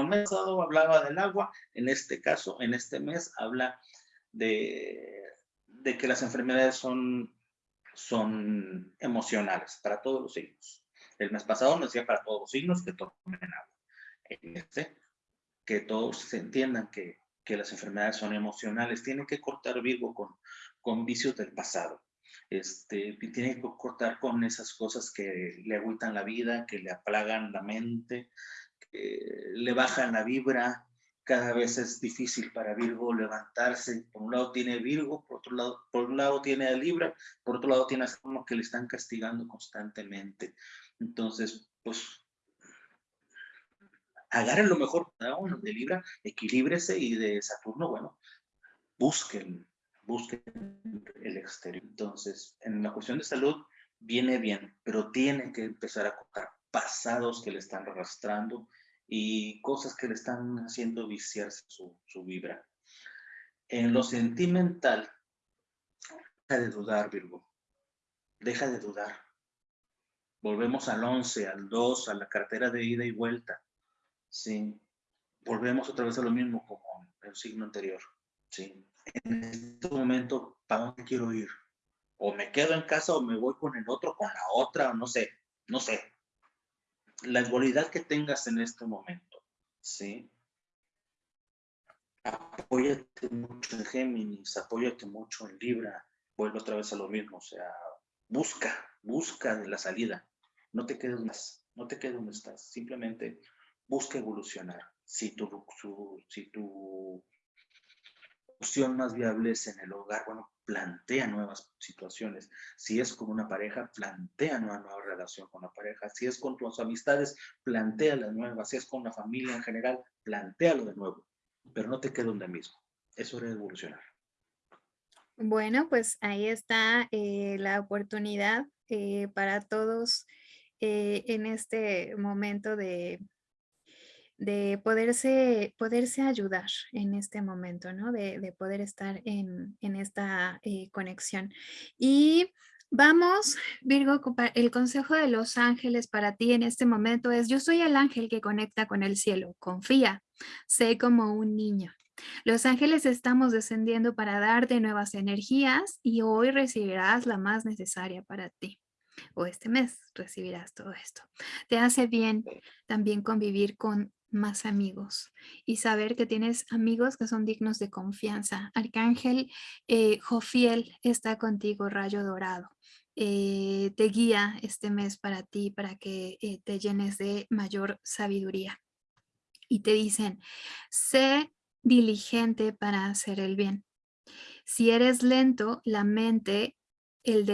el mes pasado hablaba del agua, en este caso, en este mes, habla de, que las enfermedades son emocionales para todos los signos. El mes pasado nos decía para todos los signos que tomen agua. Este, que todos se entiendan que, las enfermedades son emocionales. Tiene que cortar con, con vicios del pasado. Este, tiene que cortar con esas cosas que le agüitan la vida, que le aplagan la mente, que le bajan la vibra. Cada vez es difícil para Virgo levantarse. Por un lado tiene Virgo, por otro lado, por un lado tiene a Libra, por otro lado tiene a como que le están castigando constantemente. Entonces, pues agarren lo mejor de Libra, equilíbrese y de Saturno, bueno, busquen, busquen el exterior. Entonces, en la cuestión de salud, viene bien, pero tiene que empezar a cortar pasados que le están arrastrando y cosas que le están haciendo viciarse su, su vibra. En lo sentimental, deja de dudar, Virgo. Deja de dudar. Volvemos al 11, al 2, a la cartera de ida y vuelta. ¿sí? Volvemos otra vez a lo mismo como el signo anterior, ¿sí? En este momento, ¿para dónde quiero ir? O me quedo en casa o me voy con el otro, con la otra, o no sé, no sé. La dualidad que tengas en este momento, ¿sí? Apóyate mucho en Géminis, apóyate mucho en Libra, vuelve otra vez a lo mismo, o sea, busca, busca la salida. No te quedes más, no te quedes donde estás, simplemente busca evolucionar. Si tu, si tu opción más viable es en el hogar, bueno, plantea nuevas situaciones. Si es con una pareja, plantea una nueva relación con la pareja. Si es con tus amistades, plantea las nuevas. Si es con la familia en general, plantealo de nuevo. Pero no te quede donde mismo. Es hora de evolucionar. Bueno, pues ahí está eh, la oportunidad eh, para todos eh, en este momento de de poderse, poderse ayudar en este momento, ¿no? De, poder estar en, esta eh, conexión. Y vamos, Virgo, el consejo de los ángeles para ti en este momento es, yo soy el ángel que conecta con el cielo, confía, sé como un niño. Los ángeles estamos descendiendo para darte nuevas energías y hoy recibirás la más necesaria para ti o este mes recibirás todo esto. Te hace bien también convivir con más amigos y saber que tienes amigos que son dignos de confianza. Arcángel eh, Jofiel está contigo, rayo dorado. Eh, te guía este mes para ti, para que eh, te llenes de mayor sabiduría. Y te dicen, sé diligente para hacer el bien. Si eres lento, la mente, el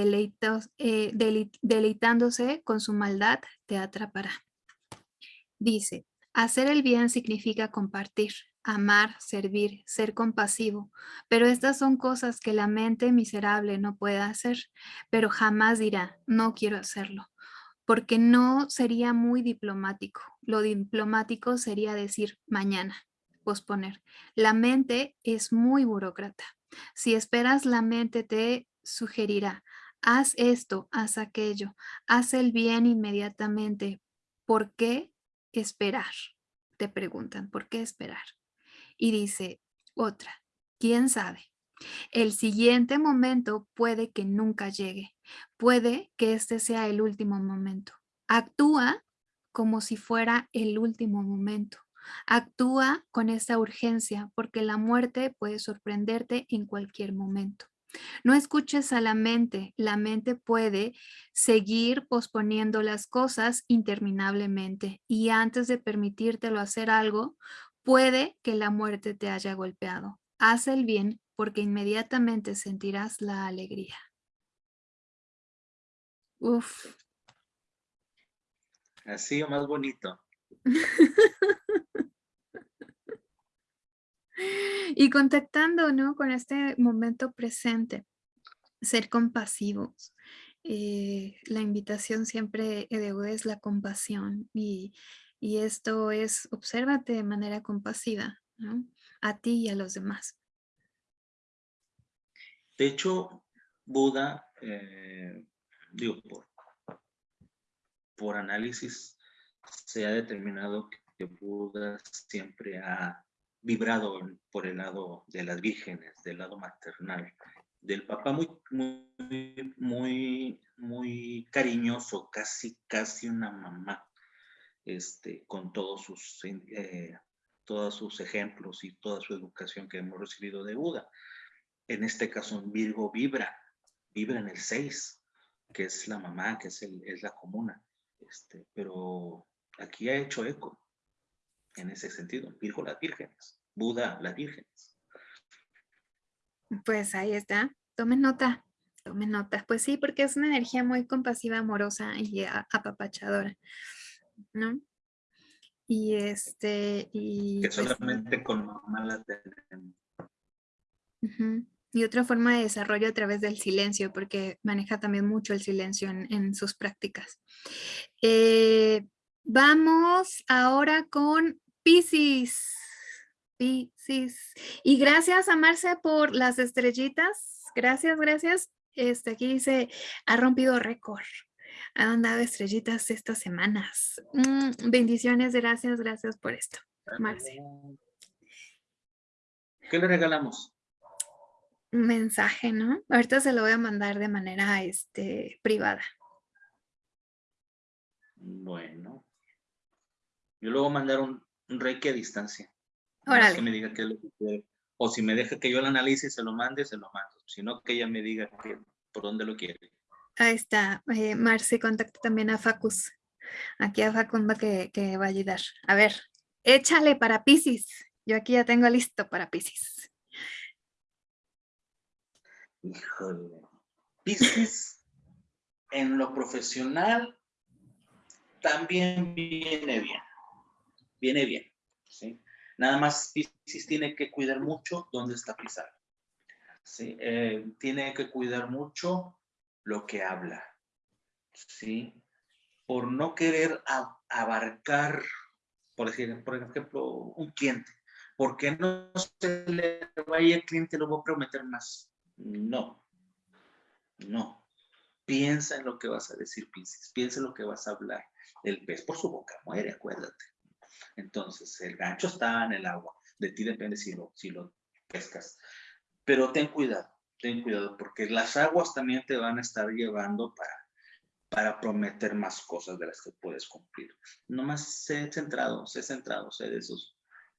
deleitándose con su maldad, te atrapará. Dice, Hacer el bien significa compartir, amar, servir, ser compasivo, pero estas son cosas que la mente miserable no puede hacer, pero jamás dirá, no quiero hacerlo, porque no sería muy diplomático. Lo diplomático sería decir mañana, posponer. La mente es muy burócrata. Si esperas, la mente te sugerirá, haz esto, haz aquello, haz el bien inmediatamente. ¿Por qué? Esperar. Te preguntan, ¿por qué esperar? Y dice otra, ¿quién sabe? El siguiente momento puede que nunca llegue. Puede que este sea el último momento. Actúa como si fuera el último momento. Actúa con esa urgencia porque la muerte puede sorprenderte en cualquier momento. No escuches a la mente. La mente puede seguir posponiendo las cosas interminablemente y antes de permitírtelo hacer algo, puede que la muerte te haya golpeado. Haz el bien porque inmediatamente sentirás la alegría. Uf. Así o más bonito. Y contactando, ¿no? Con este momento presente, ser compasivos. Eh, la invitación siempre de es la compasión y, esto es, obsérvate de manera compasiva. A ti y a los demás. De hecho, Buda, eh, digo, por, por análisis, se ha determinado que Buda siempre ha vibrado por el lado de las vírgenes, del lado maternal. del papá muy, muy, muy, muy cariñoso, casi, casi una mamá, este, con todos sus, eh, todos sus ejemplos y toda su educación que hemos recibido de Buda. En este caso, en Virgo vibra, vibra en el 6, que es la mamá, que es, el, es la comuna. Este, pero aquí ha hecho eco en ese sentido. Virgo las vírgenes, Buda las vírgenes. Pues ahí está, tomen nota, tomen nota. Pues sí, porque es una energía muy compasiva, amorosa y apapachadora, ¿no? Y este, y... Que pues solamente con mamá la tenemos. Y otra forma de desarrollo a través del silencio, porque maneja también mucho el silencio en, sus prácticas. Eh, vamos ahora con Pisces. Pisces. Y gracias a Marce por las estrellitas. Gracias, gracias. Este, aquí dice, ha rompido récord. Han dado estrellitas estas semanas. Mm, bendiciones, gracias, gracias por esto, Marce. ¿Qué le regalamos? Un mensaje, ¿no? Ahorita se lo voy a mandar de manera este, privada. Bueno. Yo luego mandar un reiki a distancia. Órale. Que me diga qué es lo que quiere. O si me deja que yo lo analice y se lo mande, se lo mando. Si no, que ella me diga por dónde lo quiere. Ahí está. Eh, Marce, contacta también a Facus. Aquí a Facunda que, que va a ayudar. A ver, échale para Pisces. Yo aquí ya tengo listo para Pisces. Híjole. Pisces, en lo profesional, también viene bien viene bien. ¿sí? Nada más Pisces tiene que cuidar mucho dónde está pisando. ¿sí? Eh, tiene que cuidar mucho lo que habla. ¿sí? Por no querer abarcar, por, decir, por ejemplo, un cliente. Porque no se le vaya el cliente, lo voy a prometer más. No, no. Piensa en lo que vas a decir, Pisces. Piensa en lo que vas a hablar. El pez por su boca muere, acuérdate. Entonces, el gancho está en el agua. De ti depende si lo, si lo pescas. Pero ten cuidado, ten cuidado, porque las aguas también te van a estar llevando para, para prometer más cosas de las que puedes cumplir. Nomás sé centrado, sé centrado, sé de esos,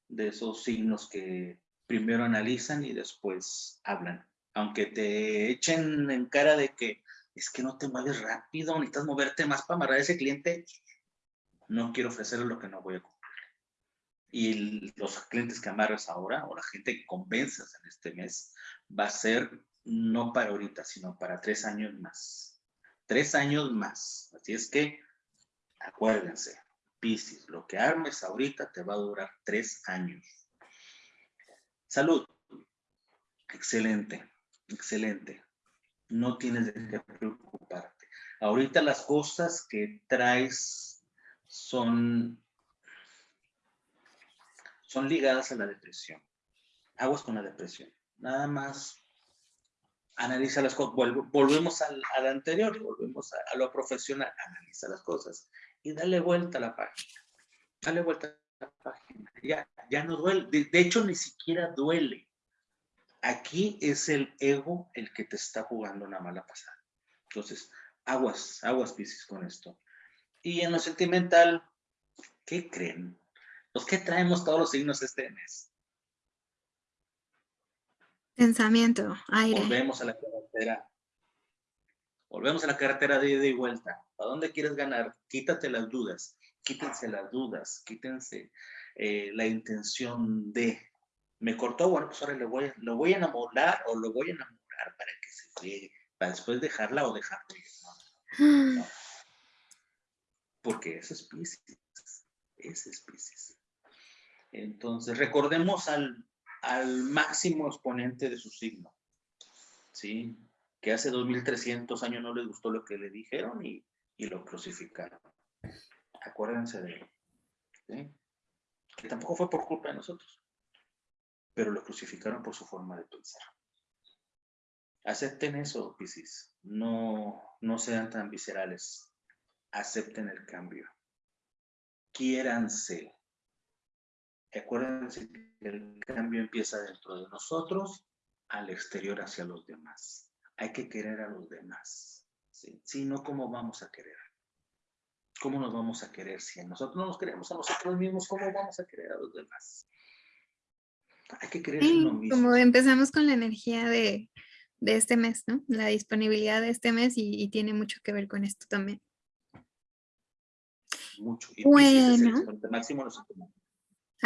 de esos signos que primero analizan y después hablan. Aunque te echen en cara de que es que no te mueves rápido, necesitas moverte más para amarrar a ese cliente, no quiero ofrecerle lo que no voy a cumplir y los clientes que amarras ahora o la gente que convenzas en este mes va a ser no para ahorita, sino para tres años más. Tres años más. Así es que acuérdense, Piscis, lo que armes ahorita te va a durar tres años. Salud. Excelente, excelente. No tienes de qué preocuparte. Ahorita las cosas que traes son son ligadas a la depresión. Aguas con la depresión. Nada más analiza las cosas. volvemos al, anterior, volvemos a, lo profesional. Analiza las cosas y dale vuelta a la página. Dale vuelta a la página. Ya, ya no duele. De, hecho, ni siquiera duele. Aquí es el ego el que te está jugando una mala pasada. Entonces, aguas, aguas, Piscis, con esto. Y en lo sentimental, ¿qué creen? Pues, ¿qué traemos todos los signos este mes? Pensamiento, aire. Volvemos a la carretera. Volvemos a la carretera de ida y vuelta. ¿A dónde quieres ganar? Quítate las dudas. Quítense las dudas. Quítense eh, la intención de. Me cortó, bueno, pues ahora lo voy, lo voy a enamorar o lo voy a enamorar para que se friegue. Para después dejarla o dejarlo. Porque eso es Pisces. Ese es Pisces. Entonces, recordemos al, máximo exponente de su signo, ¿sí? Que hace 2300 años no le gustó lo que le dijeron y, lo crucificaron. Acuérdense de él, ¿sí? Que tampoco fue por culpa de nosotros, pero lo crucificaron por su forma de pensar. Acepten eso, Piscis. No, no sean tan viscerales. Acepten el cambio. Quiéranse Acuérdense que el cambio empieza dentro de nosotros, al exterior hacia los demás. Hay que querer a los demás. Si no, ¿cómo vamos a querer? ¿Cómo nos vamos a querer si nosotros no nos queremos a nosotros mismos? ¿Cómo vamos a querer a los demás? Hay que querer a uno mismo. Como empezamos con la energía de, de, este mes, ¿no? La disponibilidad de este mes y, tiene mucho que ver con esto también. Mucho. Y bueno. máximo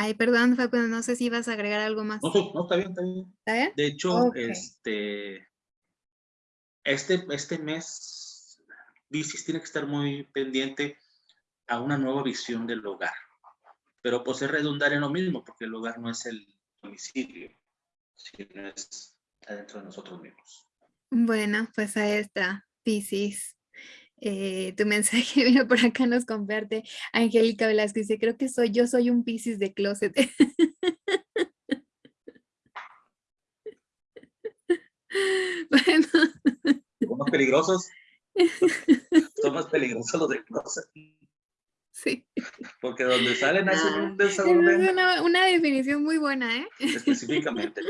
Ay, perdón, Facundo, no sé si vas a agregar algo más. No, no está bien, está bien. ¿Está bien? De hecho, este, este, este mes, Bicis tiene que estar muy pendiente a una nueva visión del hogar. Pero pues es redundar en lo mismo, porque el hogar no es el domicilio, sino es adentro de nosotros mismos. Bueno, pues ahí está, Piscis. Eh, tu mensaje vino por acá, nos comparte Angélica Velázquez, dice, creo que soy, yo soy un Piscis de closet. bueno. ¿Somos peligrosos? Somos peligrosos los de closet. Sí. Porque donde salen hacen un ah, desorden. Es una, una, definición muy buena, ¿eh? Específicamente,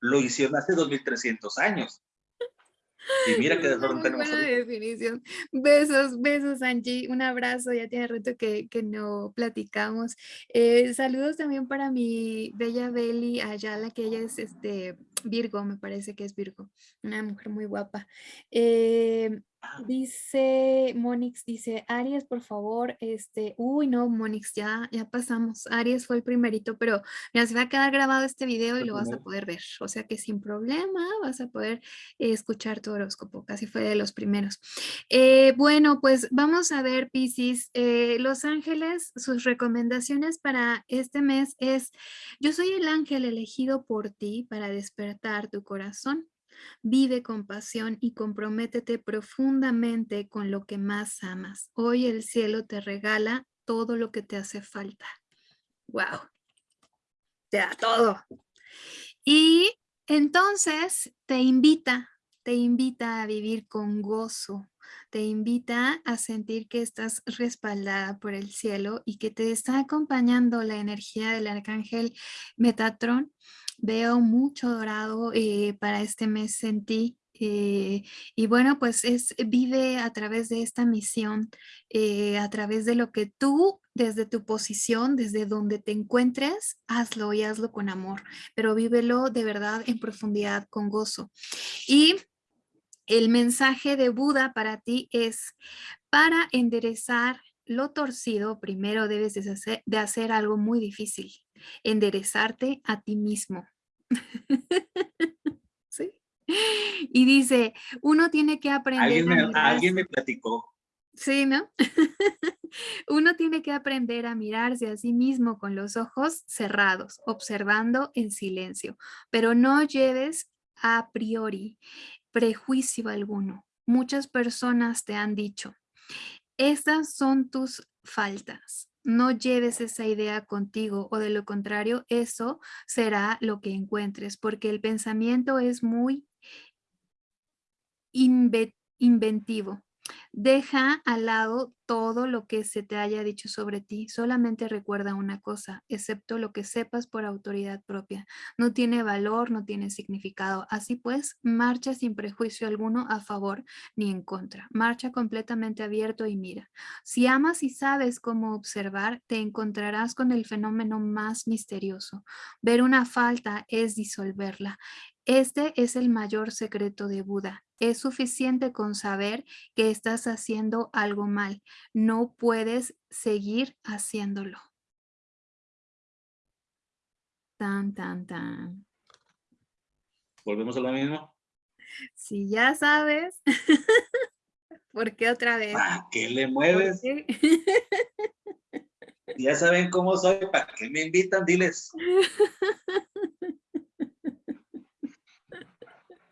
lo hicieron hace 2300 años. Y mira qué desorden tenemos. Buena definición. Besos, besos, Angie. Un abrazo. Ya tiene rato que, que no platicamos. Eh, saludos también para mi bella Beli Ayala, que ella es este Virgo, me parece que es Virgo. Una mujer muy guapa. Eh, Dice, Monix dice, Aries, por favor, este, uy, no, Monix, ya, ya pasamos. Aries fue el primerito, pero mira, se va a quedar grabado este video y lo vas a poder ver. O sea que sin problema vas a poder escuchar tu horóscopo, casi fue de los primeros. Eh, bueno, pues vamos a ver, Piscis, eh, Los Ángeles, sus recomendaciones para este mes es, yo soy el ángel elegido por ti para despertar tu corazón. Vive con pasión y comprométete profundamente con lo que más amas. Hoy el cielo te regala todo lo que te hace falta. ¡Wow! Te da todo. Y entonces te invita, te invita a vivir con gozo, te invita a sentir que estás respaldada por el cielo y que te está acompañando la energía del arcángel Metatron Veo mucho dorado eh, para este mes en ti. Eh, y bueno, pues es, vive a través de esta misión, eh, a través de lo que tú, desde tu posición, desde donde te encuentres, hazlo y hazlo con amor, pero vívelo de verdad en profundidad, con gozo. Y el mensaje de Buda para ti es, para enderezar lo torcido, primero debes de hacer, de hacer algo muy difícil, enderezarte a ti mismo. ¿Sí? Y dice, uno tiene que aprender ¿Alguien me, alguien me platicó. Sí, ¿no? uno tiene que aprender a mirarse a sí mismo con los ojos cerrados, observando en silencio, pero no lleves a priori prejuicio alguno. Muchas personas te han dicho, estas son tus faltas, no lleves esa idea contigo o de lo contrario, eso será lo que encuentres, porque el pensamiento es muy inventivo. Deja al lado todo lo que se te haya dicho sobre ti. Solamente recuerda una cosa, excepto lo que sepas por autoridad propia. No tiene valor, no tiene significado. Así pues, marcha sin prejuicio alguno a favor ni en contra. Marcha completamente abierto y mira. Si amas y sabes cómo observar, te encontrarás con el fenómeno más misterioso. Ver una falta es disolverla. Este es el mayor secreto de Buda. Es suficiente con saber que estás haciendo algo mal. No puedes seguir haciéndolo. Tan, tan, tan. ¿Volvemos a lo mismo? Si ya sabes. ¿Por qué otra vez? ¿Para qué le mueves? ya saben cómo soy, ¿para qué me invitan? Diles.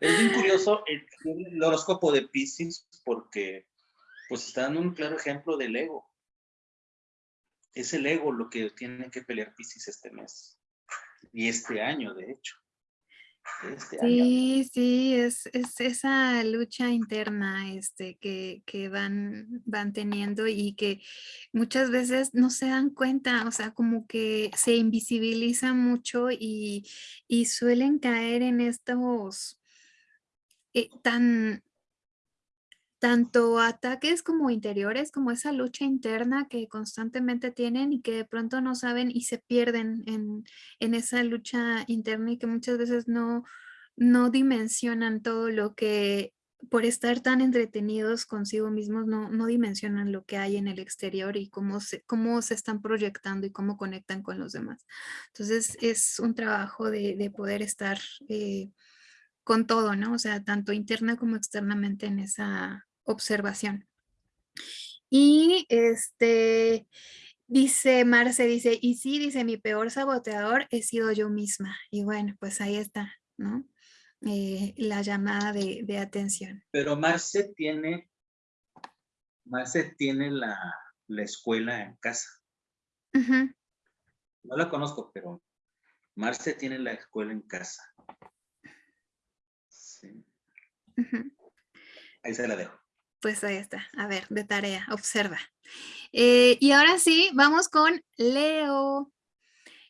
Es bien curioso el, horóscopo de Pisces porque pues está dando un claro ejemplo del ego. Es el ego lo que tiene que pelear Pisces este mes y este año, de hecho. este sí, Sí, es, es, esa lucha interna este, que, que, van, van teniendo y que muchas veces no se dan cuenta, o sea, como que se invisibiliza mucho y, y suelen caer en estos eh, tan, tanto ataques como interiores, como esa lucha interna que constantemente tienen y que de pronto no saben y se pierden en, en esa lucha interna y que muchas veces no, no dimensionan todo lo que por estar tan entretenidos consigo mismos no, no dimensionan lo que hay en el exterior y cómo se, cómo se están proyectando y cómo conectan con los demás. Entonces es un trabajo de, de poder estar eh, con todo, ¿no? O sea, tanto interna como externamente en esa, observación. Y este, dice Marce, dice, y sí, dice, mi peor saboteador he sido yo misma. Y bueno, pues ahí está, ¿no? Eh, la llamada de, atención. Pero Marce tiene, Marce tiene la, escuela en casa. No la conozco, pero Marce tiene la escuela en casa. Sí. Ahí se la dejo. Pues ahí está, a ver, de tarea, observa. Eh, y ahora sí, vamos con Leo.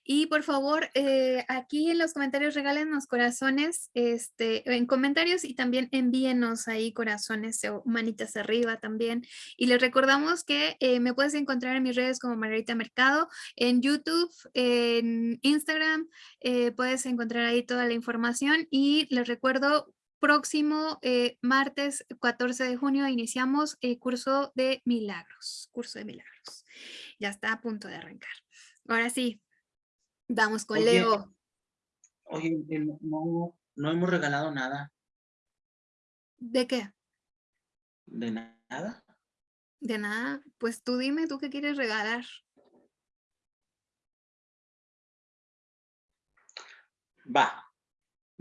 Y por favor, eh, aquí en los comentarios regálenos corazones, este, en comentarios y también envíenos ahí corazones o manitas arriba también. Y les recordamos que eh, me puedes encontrar en mis redes como Margarita Mercado, en YouTube, en Instagram, puedes encontrar ahí toda la información. Y les recuerdo próximo eh, martes 14 de junio iniciamos el curso de milagros, curso de milagros. Ya está a punto de arrancar. Ahora sí, vamos con Leo. Oye, no, no hemos regalado nada. ¿De qué? De nada. De nada. Pues tú dime, ¿tú qué quieres regalar? Va,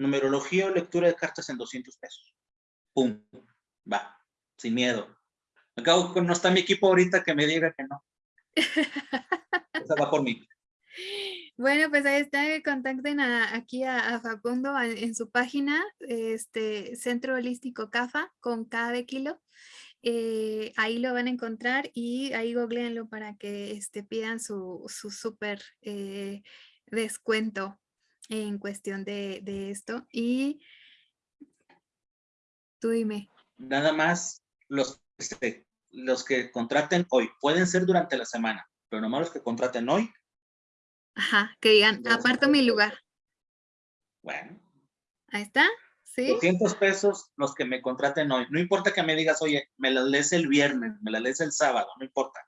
Numerología o lectura de cartas en 200 pesos. Pum, va, sin miedo. Acabo no está mi equipo ahorita que me diga que no. Esa va por mí. Bueno, pues ahí está, contacten aquí a, Facundo en, su página, este Centro Holístico CAFA, con K de kilo. Eh, ahí lo van a encontrar y ahí googleenlo para que este, pidan su, su eh, descuento en cuestión de, esto. Y tú dime. Nada más los, este, los que contraten hoy. Pueden ser durante la semana, pero nomás los que contraten hoy. Ajá, que digan, aparto mi lugar. Bueno. Ahí está. ¿Sí? 200 pesos los que me contraten hoy. No importa que me digas, oye, me las lees el viernes, me las lees el sábado, no importa.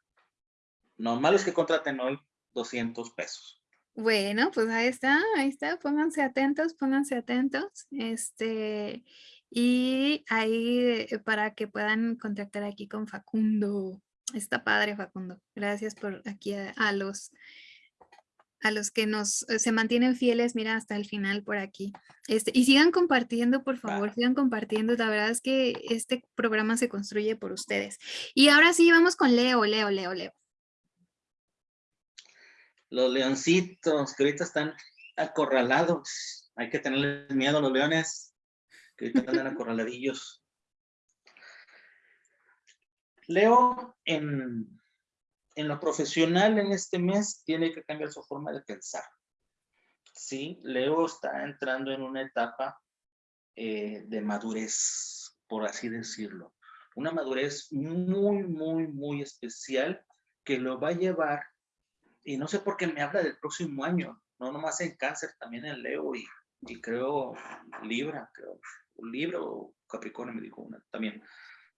Nomás los que contraten hoy, 200 pesos. Bueno, pues ahí está, ahí está, pónganse atentos, pónganse atentos, este, y ahí eh, para que puedan contactar aquí con Facundo. Está padre, Facundo. Gracias por aquí a, los a los que nos eh, se mantienen fieles, mira, hasta el final por aquí. Este, y sigan compartiendo, por favor, sigan compartiendo. La verdad es que este programa se construye por ustedes. Y ahora sí, vamos con Leo, Leo, Leo, Leo los leoncitos que ahorita están acorralados. Hay que tenerles miedo a los leones que ahorita están acorraladillos. Leo, en, en lo profesional en este mes, tiene que cambiar su forma de pensar. Sí, Leo está entrando en una etapa eh, de madurez, por así decirlo. Una madurez muy, muy, muy especial que lo va a llevar y no sé por qué me habla del próximo año, no nomás en cáncer, también en Leo y, y creo Libra, creo, Libra o Capricornio me dijo una también,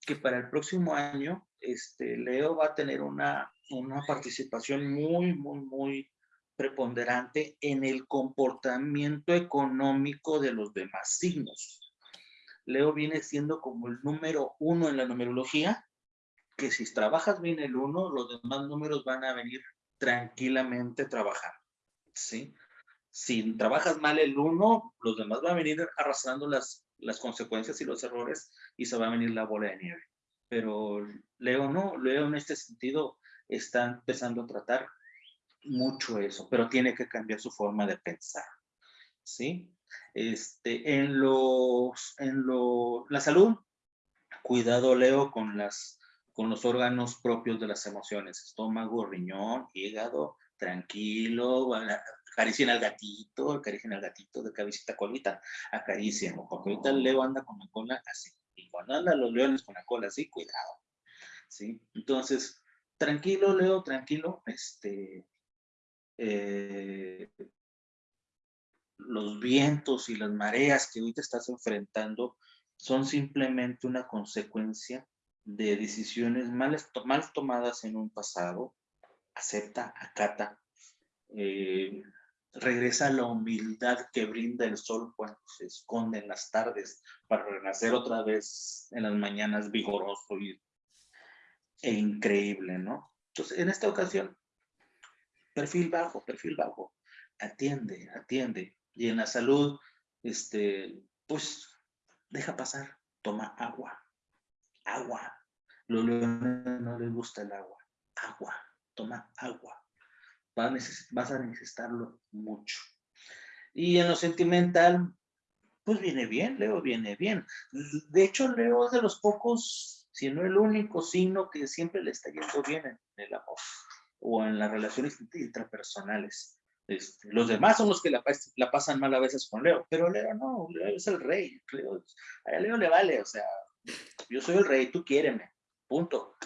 que para el próximo año este, Leo va a tener una, una participación muy, muy, muy preponderante en el comportamiento económico de los demás signos. Leo viene siendo como el número uno en la numerología, que si trabajas bien el uno, los demás números van a venir tranquilamente trabajar, ¿sí? Si trabajas mal el uno, los demás van a venir arrastrando las, las consecuencias y los errores y se va a venir la bola de nieve. Pero Leo no, Leo en este sentido está empezando a tratar mucho eso, pero tiene que cambiar su forma de pensar, ¿sí? Este, en los, en lo, la salud, cuidado Leo con las, con los órganos propios de las emociones, estómago, riñón, hígado, tranquilo, acaricien al gatito, acaricien al gatito de cabecita colita, acaricien, porque ahorita el Leo anda con la cola así, y cuando andan los leones con la cola así, cuidado, ¿sí? Entonces, tranquilo, Leo, tranquilo, este, eh, los vientos y las mareas que ahorita estás enfrentando son simplemente una consecuencia de decisiones mal, mal tomadas en un pasado, acepta, acata, eh, regresa a la humildad que brinda el sol cuando se esconde en las tardes para renacer otra vez en las mañanas vigoroso y, e increíble, ¿no? Entonces, en esta ocasión, perfil bajo, perfil bajo, atiende, atiende. Y en la salud, este, pues, deja pasar, toma agua, agua. Los leones no les gusta el agua, agua, toma agua vas a necesitarlo mucho. Y en lo sentimental, pues viene bien, Leo viene bien. De hecho, Leo es de los pocos, si no el único signo que siempre le está yendo bien en el amor o en las relaciones intrapersonales. Este, los demás son los que la, la, pasan mal a veces con Leo, pero Leo no, Leo es el rey. Leo, a Leo le vale, o sea, yo soy el rey, tú quiéreme, punto.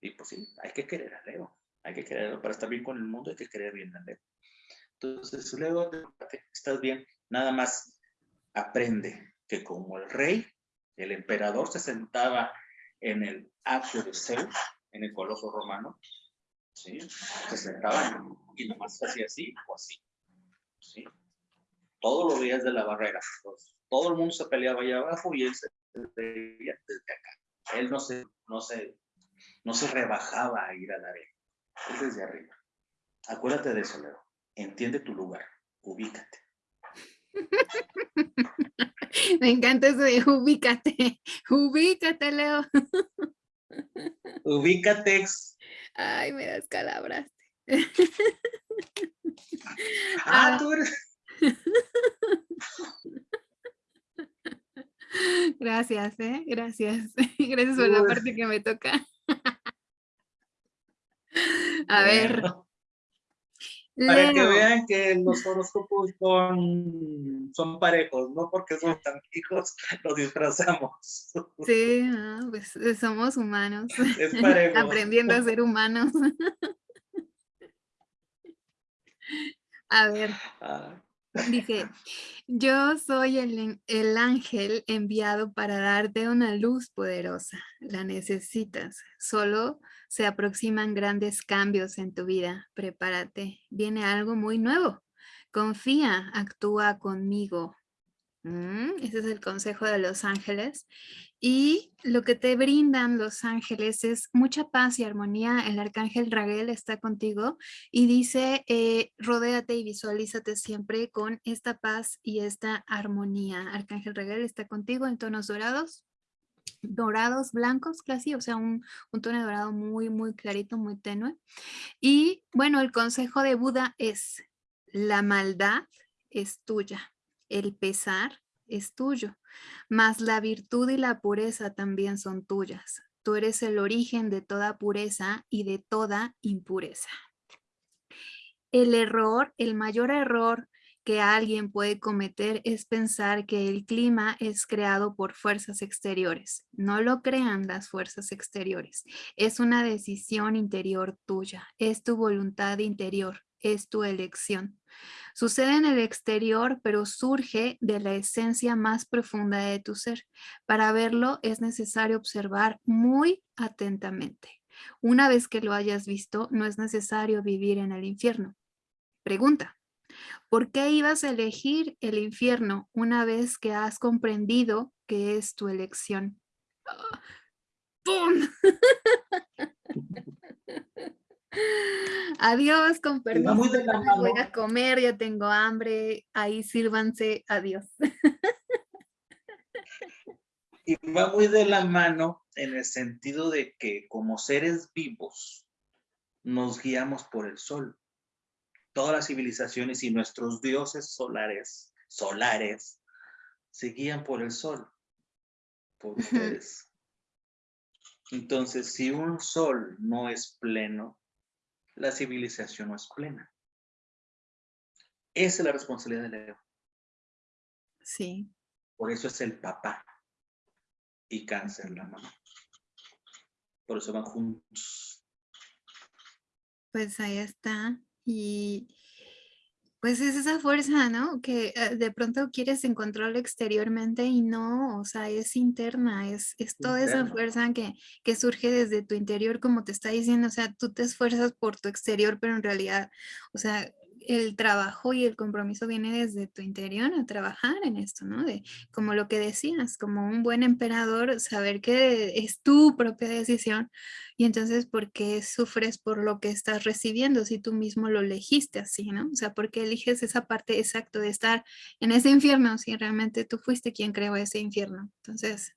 Y pues sí, hay que querer a Leo. Hay que quererlo para estar bien con el mundo, hay que querer bien a Leo. Entonces, Leo, estás bien, nada más aprende que como el rey, el emperador se sentaba en el atrio de Zeus, en el coloso romano, ¿sí? se sentaba y nomás hacía así o así. ¿sí? Todos los días de la barrera. Pues, todo el mundo se peleaba allá abajo y él se veía desde acá. Él no se, no se, no se rebajaba a ir a la arena es desde arriba. Acuérdate de eso, Leo. Entiende tu lugar. Ubícate. Me encanta eso de ubícate. Ubícate, Leo. Ubícate. Ay, me das calabras. Ah, ah, tú eres. Gracias, ¿eh? Gracias. Gracias por la parte que me toca. A ver. Para que vean que los horóscopos son, son parejos, no porque somos tan hijos, los disfrazamos. Sí, pues eh, somos humanos. Aprendiendo a ser humanos. a ver. Ah. Dice, yo soy el, el, ángel enviado para darte una luz poderosa. La necesitas. Solo se aproximan grandes cambios en tu vida. Prepárate. Viene algo muy nuevo. Confía, actúa conmigo. Mm, ese es el consejo de los ángeles. Y lo que te brindan los ángeles es mucha paz y armonía. El arcángel Raguel está contigo y dice, eh, rodéate y visualízate siempre con esta paz y esta armonía. Arcángel Raguel está contigo en tonos dorados, dorados blancos, casi, o sea, un, un tono dorado muy, muy clarito, muy tenue. Y bueno, el consejo de Buda es, la maldad es tuya, el pesar es tuyo, mas la virtud y la pureza también son tuyas. Tú eres el origen de toda pureza y de toda impureza. El error, el mayor error que alguien puede cometer es pensar que el clima es creado por fuerzas exteriores. No lo crean las fuerzas exteriores. Es una decisión interior tuya. Es tu voluntad interior. Es tu elección. Sucede en el exterior, pero surge de la esencia más profunda de tu ser. Para verlo es necesario observar muy atentamente. Una vez que lo hayas visto, no es necesario vivir en el infierno. Pregunta, ¿por qué ibas a elegir el infierno una vez que has comprendido que es tu elección? ¡Pum! Adiós, con permiso. Voy a comer, ya tengo hambre. Ahí sírvanse. Adiós. Y va muy de la mano en el sentido de que como seres vivos nos guiamos por el sol. Todas las civilizaciones y nuestros dioses solares solares, se guían por el sol, por ustedes. Entonces, si un sol no es pleno, la civilización no es plena. Esa es la responsabilidad del Leo. Sí. Por eso es el papá y cáncer la mamá. Por eso van juntos. Pues ahí está. Y pues es esa fuerza, ¿no? Que eh, de pronto quieres encontrarlo exteriormente y no, o sea, es interna, es, es toda esa fuerza que, que surge desde tu interior, como te está diciendo, o sea, tú te esfuerzas por tu exterior, pero en realidad, o sea, el trabajo y el compromiso viene desde tu interior a trabajar en esto, ¿no? De, como lo que decías, como un buen emperador, saber que es tu propia decisión y entonces, ¿por qué sufres por lo que estás recibiendo si tú mismo lo elegiste así, ¿no? O sea, ¿por qué eliges esa parte exacta de estar en ese infierno si realmente tú fuiste quien creó ese infierno? Entonces...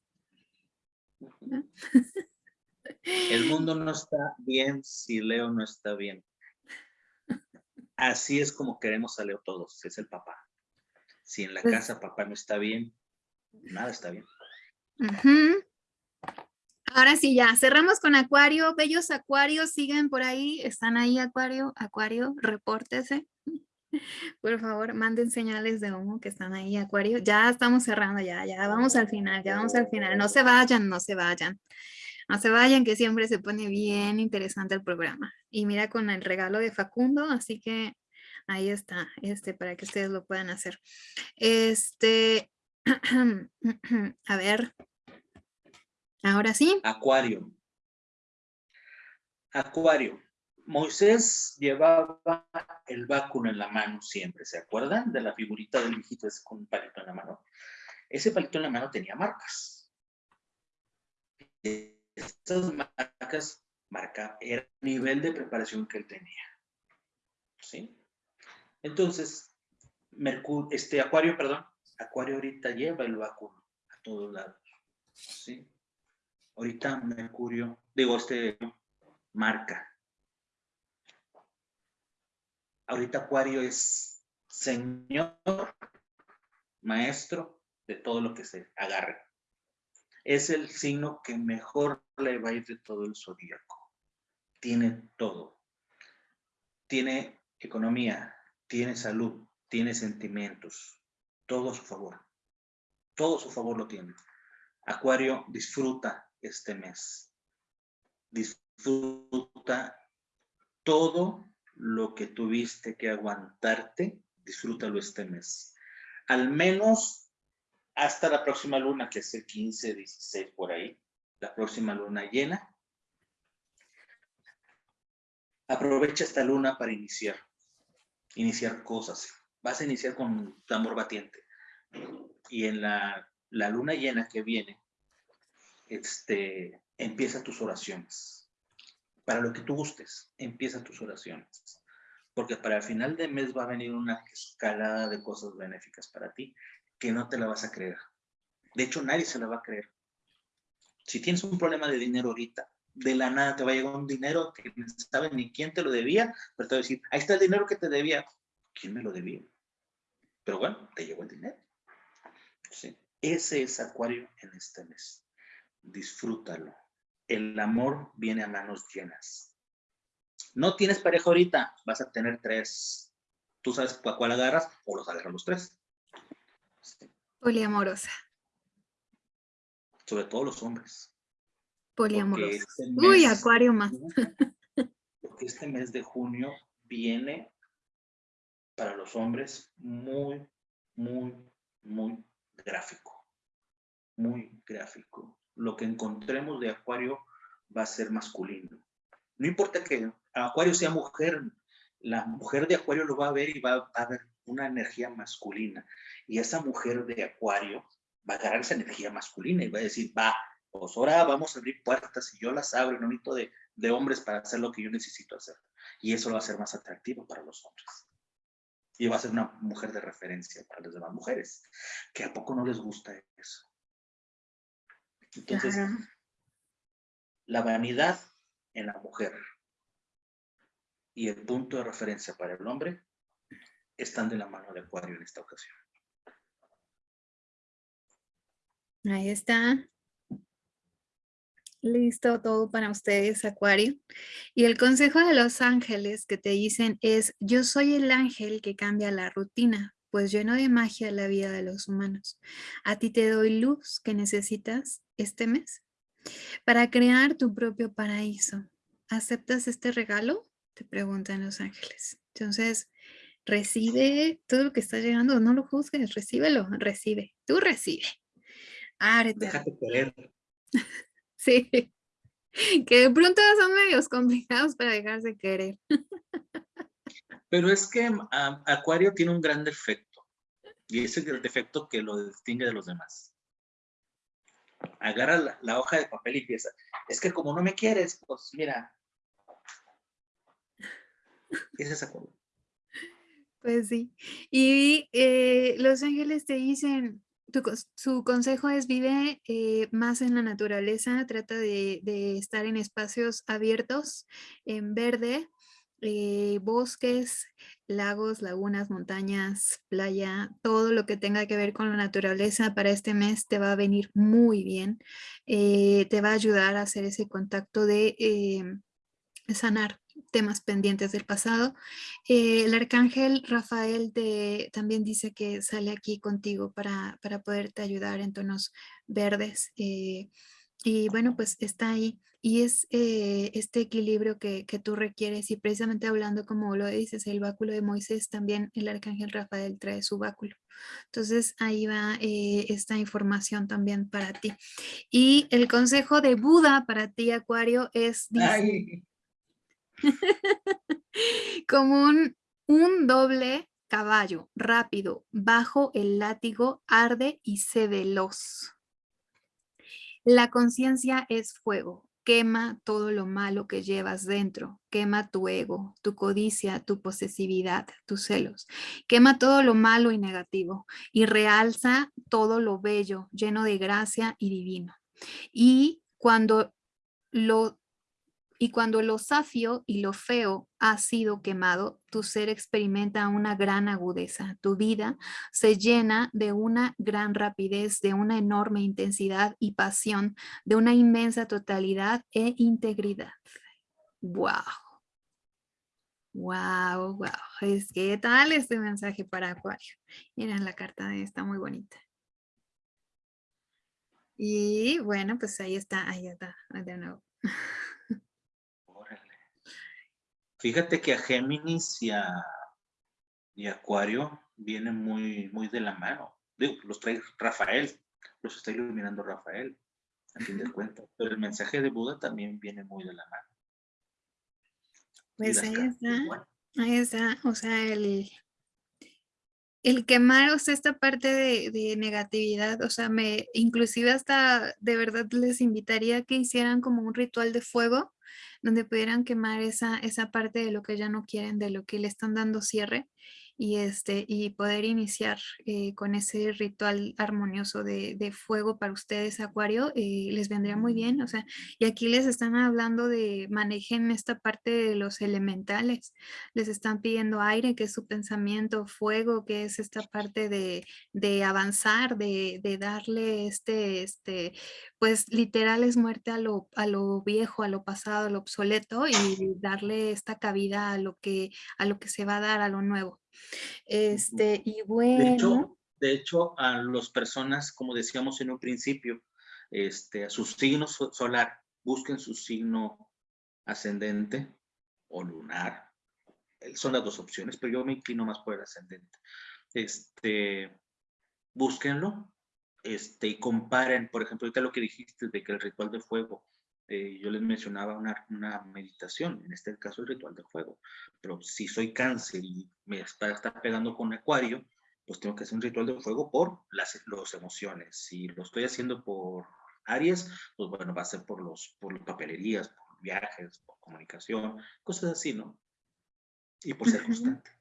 El mundo no está bien si Leo no está bien. Así es como queremos a Leo todos, es el papá. Si en la pues casa papá no está bien, nada está bien. Ahora sí, ya, cerramos con Acuario. Bellos Acuarios, siguen por ahí, están ahí Acuario, Acuario, repórtese. Por favor, manden señales de humo que están ahí, Acuario. Ya estamos cerrando, ya, ya vamos al final, ya vamos al final. No se vayan, no se vayan. No se vayan, que siempre se pone bien interesante el programa. Y mira con el regalo de Facundo, así que ahí está, este, para que ustedes lo puedan hacer. Este, a ver, ahora sí. Acuario. Acuario. Moisés llevaba el báculo en la mano siempre, ¿se acuerdan? De la figurita del viejito ese con un palito en la mano. Ese palito en la mano tenía marcas estas marcas marca el nivel de preparación que él tenía. ¿Sí? Entonces, Mercurio, este Acuario, perdón, Acuario ahorita lleva el báculo a todos lados. ¿Sí? Ahorita Mercurio, digo, este marca. Ahorita Acuario es señor, maestro de todo lo que se agarre es el signo que mejor le va a ir de todo el zodíaco. Tiene todo. Tiene economía, tiene salud, tiene sentimientos, todo a su favor. Todo a su favor lo tiene. Acuario, disfruta este mes. Disfruta todo lo que tuviste que aguantarte, disfrútalo este mes. Al menos hasta la próxima luna, que es el 15, 16 por ahí, la próxima luna llena. Aprovecha esta luna para iniciar, iniciar cosas. Vas a iniciar con tambor batiente. Y en la, la luna llena que viene, este, empieza tus oraciones. Para lo que tú gustes, empieza tus oraciones. Porque para el final de mes va a venir una escalada de cosas benéficas para ti que no te la vas a creer. De hecho, nadie se la va a creer. Si tienes un problema de dinero ahorita, de la nada te va a llegar un dinero que no sabes ni quién te lo debía, pero te va a decir, ahí está el dinero que te debía. ¿Quién me lo debía? Pero bueno, te llegó el dinero. Ese es Acuario en este mes. Disfrútalo. El amor viene a manos llenas. No tienes pareja ahorita, vas a tener tres. Tú sabes a cuál agarras o los agarras los tres. Poliamorosa. Sobre todo los hombres. Poliamorosa. Este Uy, acuario más. Porque este mes de junio viene para los hombres muy, muy, muy gráfico. Muy gráfico. Lo que encontremos de acuario va a ser masculino. No importa que acuario sea mujer, la mujer de acuario lo va a ver y va a ver una energía masculina. Y esa mujer de acuario va a agarrar esa energía masculina y va a decir, va, pues ahora vamos a abrir puertas y yo las abro no necesito de, de hombres para hacer lo que yo necesito hacer. Y eso lo va a ser más atractivo para los hombres. Y va a ser una mujer de referencia para las demás mujeres, que a poco no les gusta eso. Entonces, la vanidad en la mujer y el punto de referencia para el hombre están de la mano de Acuario en esta ocasión. Ahí está. Listo todo para ustedes, Acuario. Y el consejo de los ángeles que te dicen es, yo soy el ángel que cambia la rutina, pues lleno de magia la vida de los humanos. A ti te doy luz que necesitas este mes para crear tu propio paraíso. ¿Aceptas este regalo? Te preguntan los ángeles. Entonces, recibe todo lo que está llegando, no lo juzgues, recíbelo, recibe, tú recibe. Ábrete. Déjate querer. Sí, que de pronto son medios complicados para dejarse querer. Pero es que Acuario tiene un gran defecto, y ese es el defecto que lo distingue de los demás. Agarra la, hoja de papel y empieza, es que como no me quieres, pues mira, ese es. Pues sí, y eh, los ángeles te dicen, su consejo es vive eh, más en la naturaleza, trata de, estar en espacios abiertos, en verde, eh, bosques, lagos, lagunas, montañas, playa, todo lo que tenga que ver con la naturaleza para este mes te va a venir muy bien. Te va a ayudar a hacer ese contacto de sanar temas pendientes del pasado. Eh, el arcángel Rafael también dice que sale aquí contigo para, para poderte ayudar en tonos verdes. Eh, y bueno, pues está ahí. Y es eh, este equilibrio que, que, tú requieres. Y precisamente hablando, como lo dices, el báculo de Moisés, también el arcángel Rafael trae su báculo. Entonces ahí va esta información también para ti. Y el consejo de Buda para ti, Acuario, es... Como un, un doble caballo, rápido, bajo el látigo, arde y se veloz. La conciencia es fuego, quema todo lo malo que llevas dentro, quema tu ego, tu codicia, tu posesividad, tus celos, quema todo lo malo y negativo y realza todo lo bello, lleno de gracia y divino. Y cuando lo y cuando lo safio y lo feo ha sido quemado, tu ser experimenta una gran agudeza. Tu vida se llena de una gran rapidez, de una enorme intensidad y pasión, de una inmensa totalidad e integridad. ¡Wow! Wow, wow. Es que tal este mensaje para Acuario. Miren la carta, está muy bonita. Y bueno, pues ahí está, ahí está, de nuevo. Fíjate que a Géminis y a, y Acuario vienen muy, muy de la mano. Digo, los trae Rafael, los está iluminando Rafael, a fin de cuentas. Pero el mensaje de Buda también viene muy de la mano. Pues ahí está, ahí está, o sea, el, el quemar, o sea, esta parte de, de, negatividad, o sea, me, inclusive hasta de verdad les invitaría a que hicieran como un ritual de fuego, donde pudieran quemar esa, esa parte de lo que ya no quieren, de lo que le están dando cierre y, este, y poder iniciar eh, con ese ritual armonioso de, fuego para ustedes, Acuario, eh, les vendría muy bien. O sea, y aquí les están hablando de manejen esta parte de los elementales. Les están pidiendo aire, que es su pensamiento, fuego, que es esta parte de, avanzar, de, darle este, este, pues literal es muerte a lo, a lo viejo, a lo pasado, a lo obsoleto y darle esta cabida a lo que, a lo que se va a dar, a lo nuevo. Este, y bueno. De hecho, a las personas, como decíamos en un principio, este, a su signo solar, busquen su signo ascendente o lunar. Son las dos opciones, pero yo me inclino más por el ascendente. Este, búsquenlo este, y comparen, por ejemplo, ahorita lo que dijiste de que el ritual de fuego eh, yo les mencionaba una, una, meditación, en este caso el ritual de fuego, pero si soy cáncer y me está, está pegando con acuario, pues tengo que hacer un ritual de fuego por las los emociones. Si lo estoy haciendo por Aries, pues bueno, va a ser por, los, por papelerías, por viajes, por comunicación, cosas así, ¿no? Y por ser constante.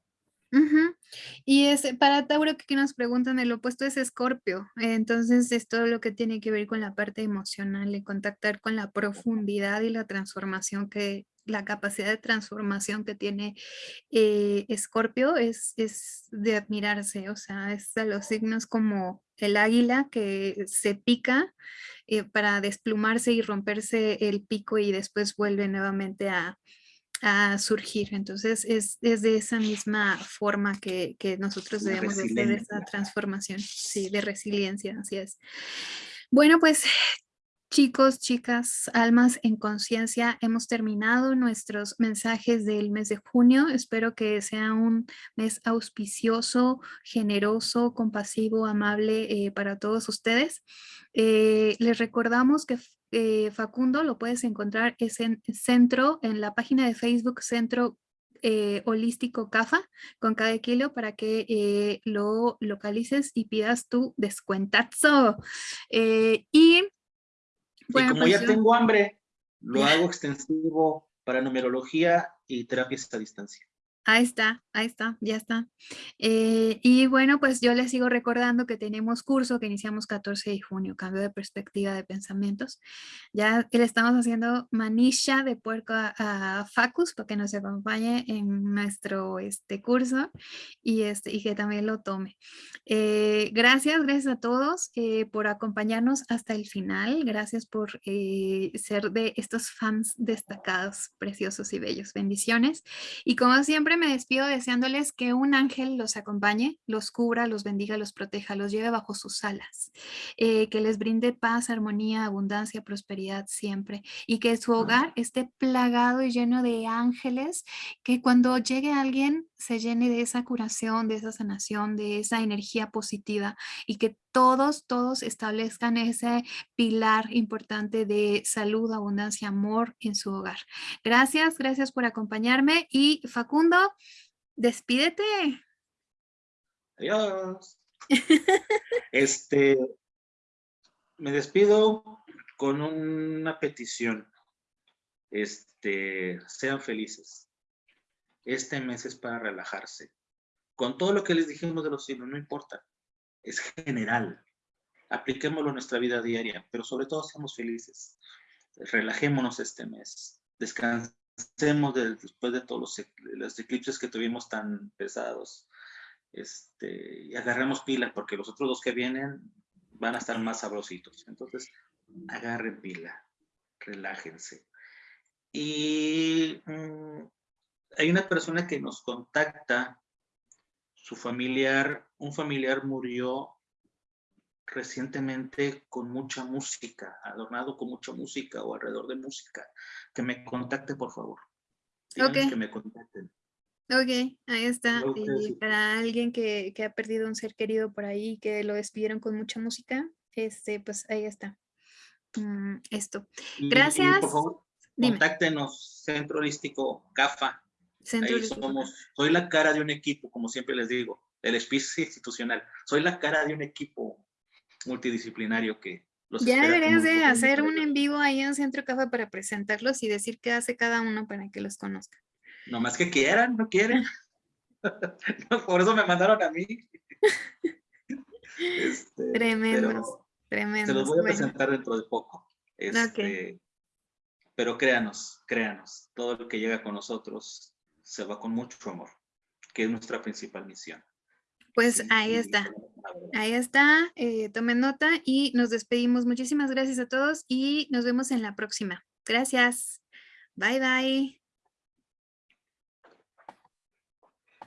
Y es para Tauro que nos preguntan, el opuesto es Escorpio, entonces es todo lo que tiene que ver con la parte emocional y contactar con la profundidad y la transformación que la capacidad de transformación que tiene eh, Escorpio es, es de admirarse, o sea, es de los signos como el águila que se pica eh, para desplumarse y romperse el pico y después vuelve nuevamente a, surgir. Entonces es, es, de esa misma forma que, que nosotros debemos de hacer esa transformación, sí, de resiliencia, así es. Bueno, pues Chicos, chicas, almas en conciencia, hemos terminado nuestros mensajes del mes de junio. Espero que sea un mes auspicioso, generoso, compasivo, amable eh, para todos ustedes. Eh, les recordamos que eh, Facundo lo puedes encontrar es en centro, en la página de Facebook Centro holístico CAFA con cada kilo para que lo localices y pidas tu descuentazo. y y como ya tengo hambre, lo hago extensivo para numerología y terapias a distancia. Ahí está, ahí está, ya está. Eh, y bueno, pues yo les sigo recordando que tenemos curso que iniciamos 14 de junio, cambio de perspectiva de pensamientos. Ya le estamos haciendo manisha de puerco a, Facus para que nos acompañe en nuestro este, curso y, este, y que también lo tome. Eh, gracias, gracias a todos eh, por acompañarnos hasta el final. Gracias por ser de estos fans destacados, preciosos y bellos. Bendiciones. Y como siempre, me despido deseándoles que un ángel los acompañe, los cubra, los bendiga, los proteja, los lleve bajo sus alas, eh, que les brinde paz, armonía, abundancia, prosperidad siempre y que su hogar esté plagado y lleno de ángeles, que cuando llegue alguien se llene de esa curación, de esa sanación, de esa energía positiva y que todos, todos establezcan ese pilar importante de salud, abundancia, amor en su hogar. Gracias, gracias por acompañarme y Facundo, despídete. Adiós. este, me despido con una petición. Este, sean felices este mes es para relajarse. Con todo lo que les dijimos de los signos, no importa. Es general. Apliquémoslo en nuestra vida diaria, pero sobre todo seamos felices. Relajémonos este mes. Descansemos después de todos los, eclipses que tuvimos tan pesados. Este, y agarremos pila, porque los otros dos que vienen van a estar más sabrositos. Entonces, agarren pila, relájense. Y mm, hay una persona que nos contacta, su familiar, un familiar murió recientemente con mucha música, adornado con mucha música o alrededor de música, que me contacte por favor. Ok. Que me contacten. Ok, ahí está. Y para alguien que, que, ha perdido un ser querido por ahí, que lo despidieron con mucha música, este, pues ahí está. Mm, esto. Gracias. por favor, contáctenos, Centro Holístico CAFA, somos, soy la cara de un equipo, como siempre les digo, el espíritu institucional. Soy la cara de un equipo multidisciplinario que los Ya deberías de hacer un en vivo ahí en Centro Café para presentarlos y decir qué hace cada uno para que los conozcan. No más que quieran, no quieren. por eso me mandaron a mí. este, tremendo, tremendo. Se los voy a presentar dentro de poco. Este, pero créanos, créanos, todo lo que llega con nosotros se va con mucho amor, que es nuestra principal misión. Pues ahí está, ahí está, eh, tomen nota y nos despedimos. Muchísimas gracias a todos y nos vemos en la próxima. Gracias. Bye, bye.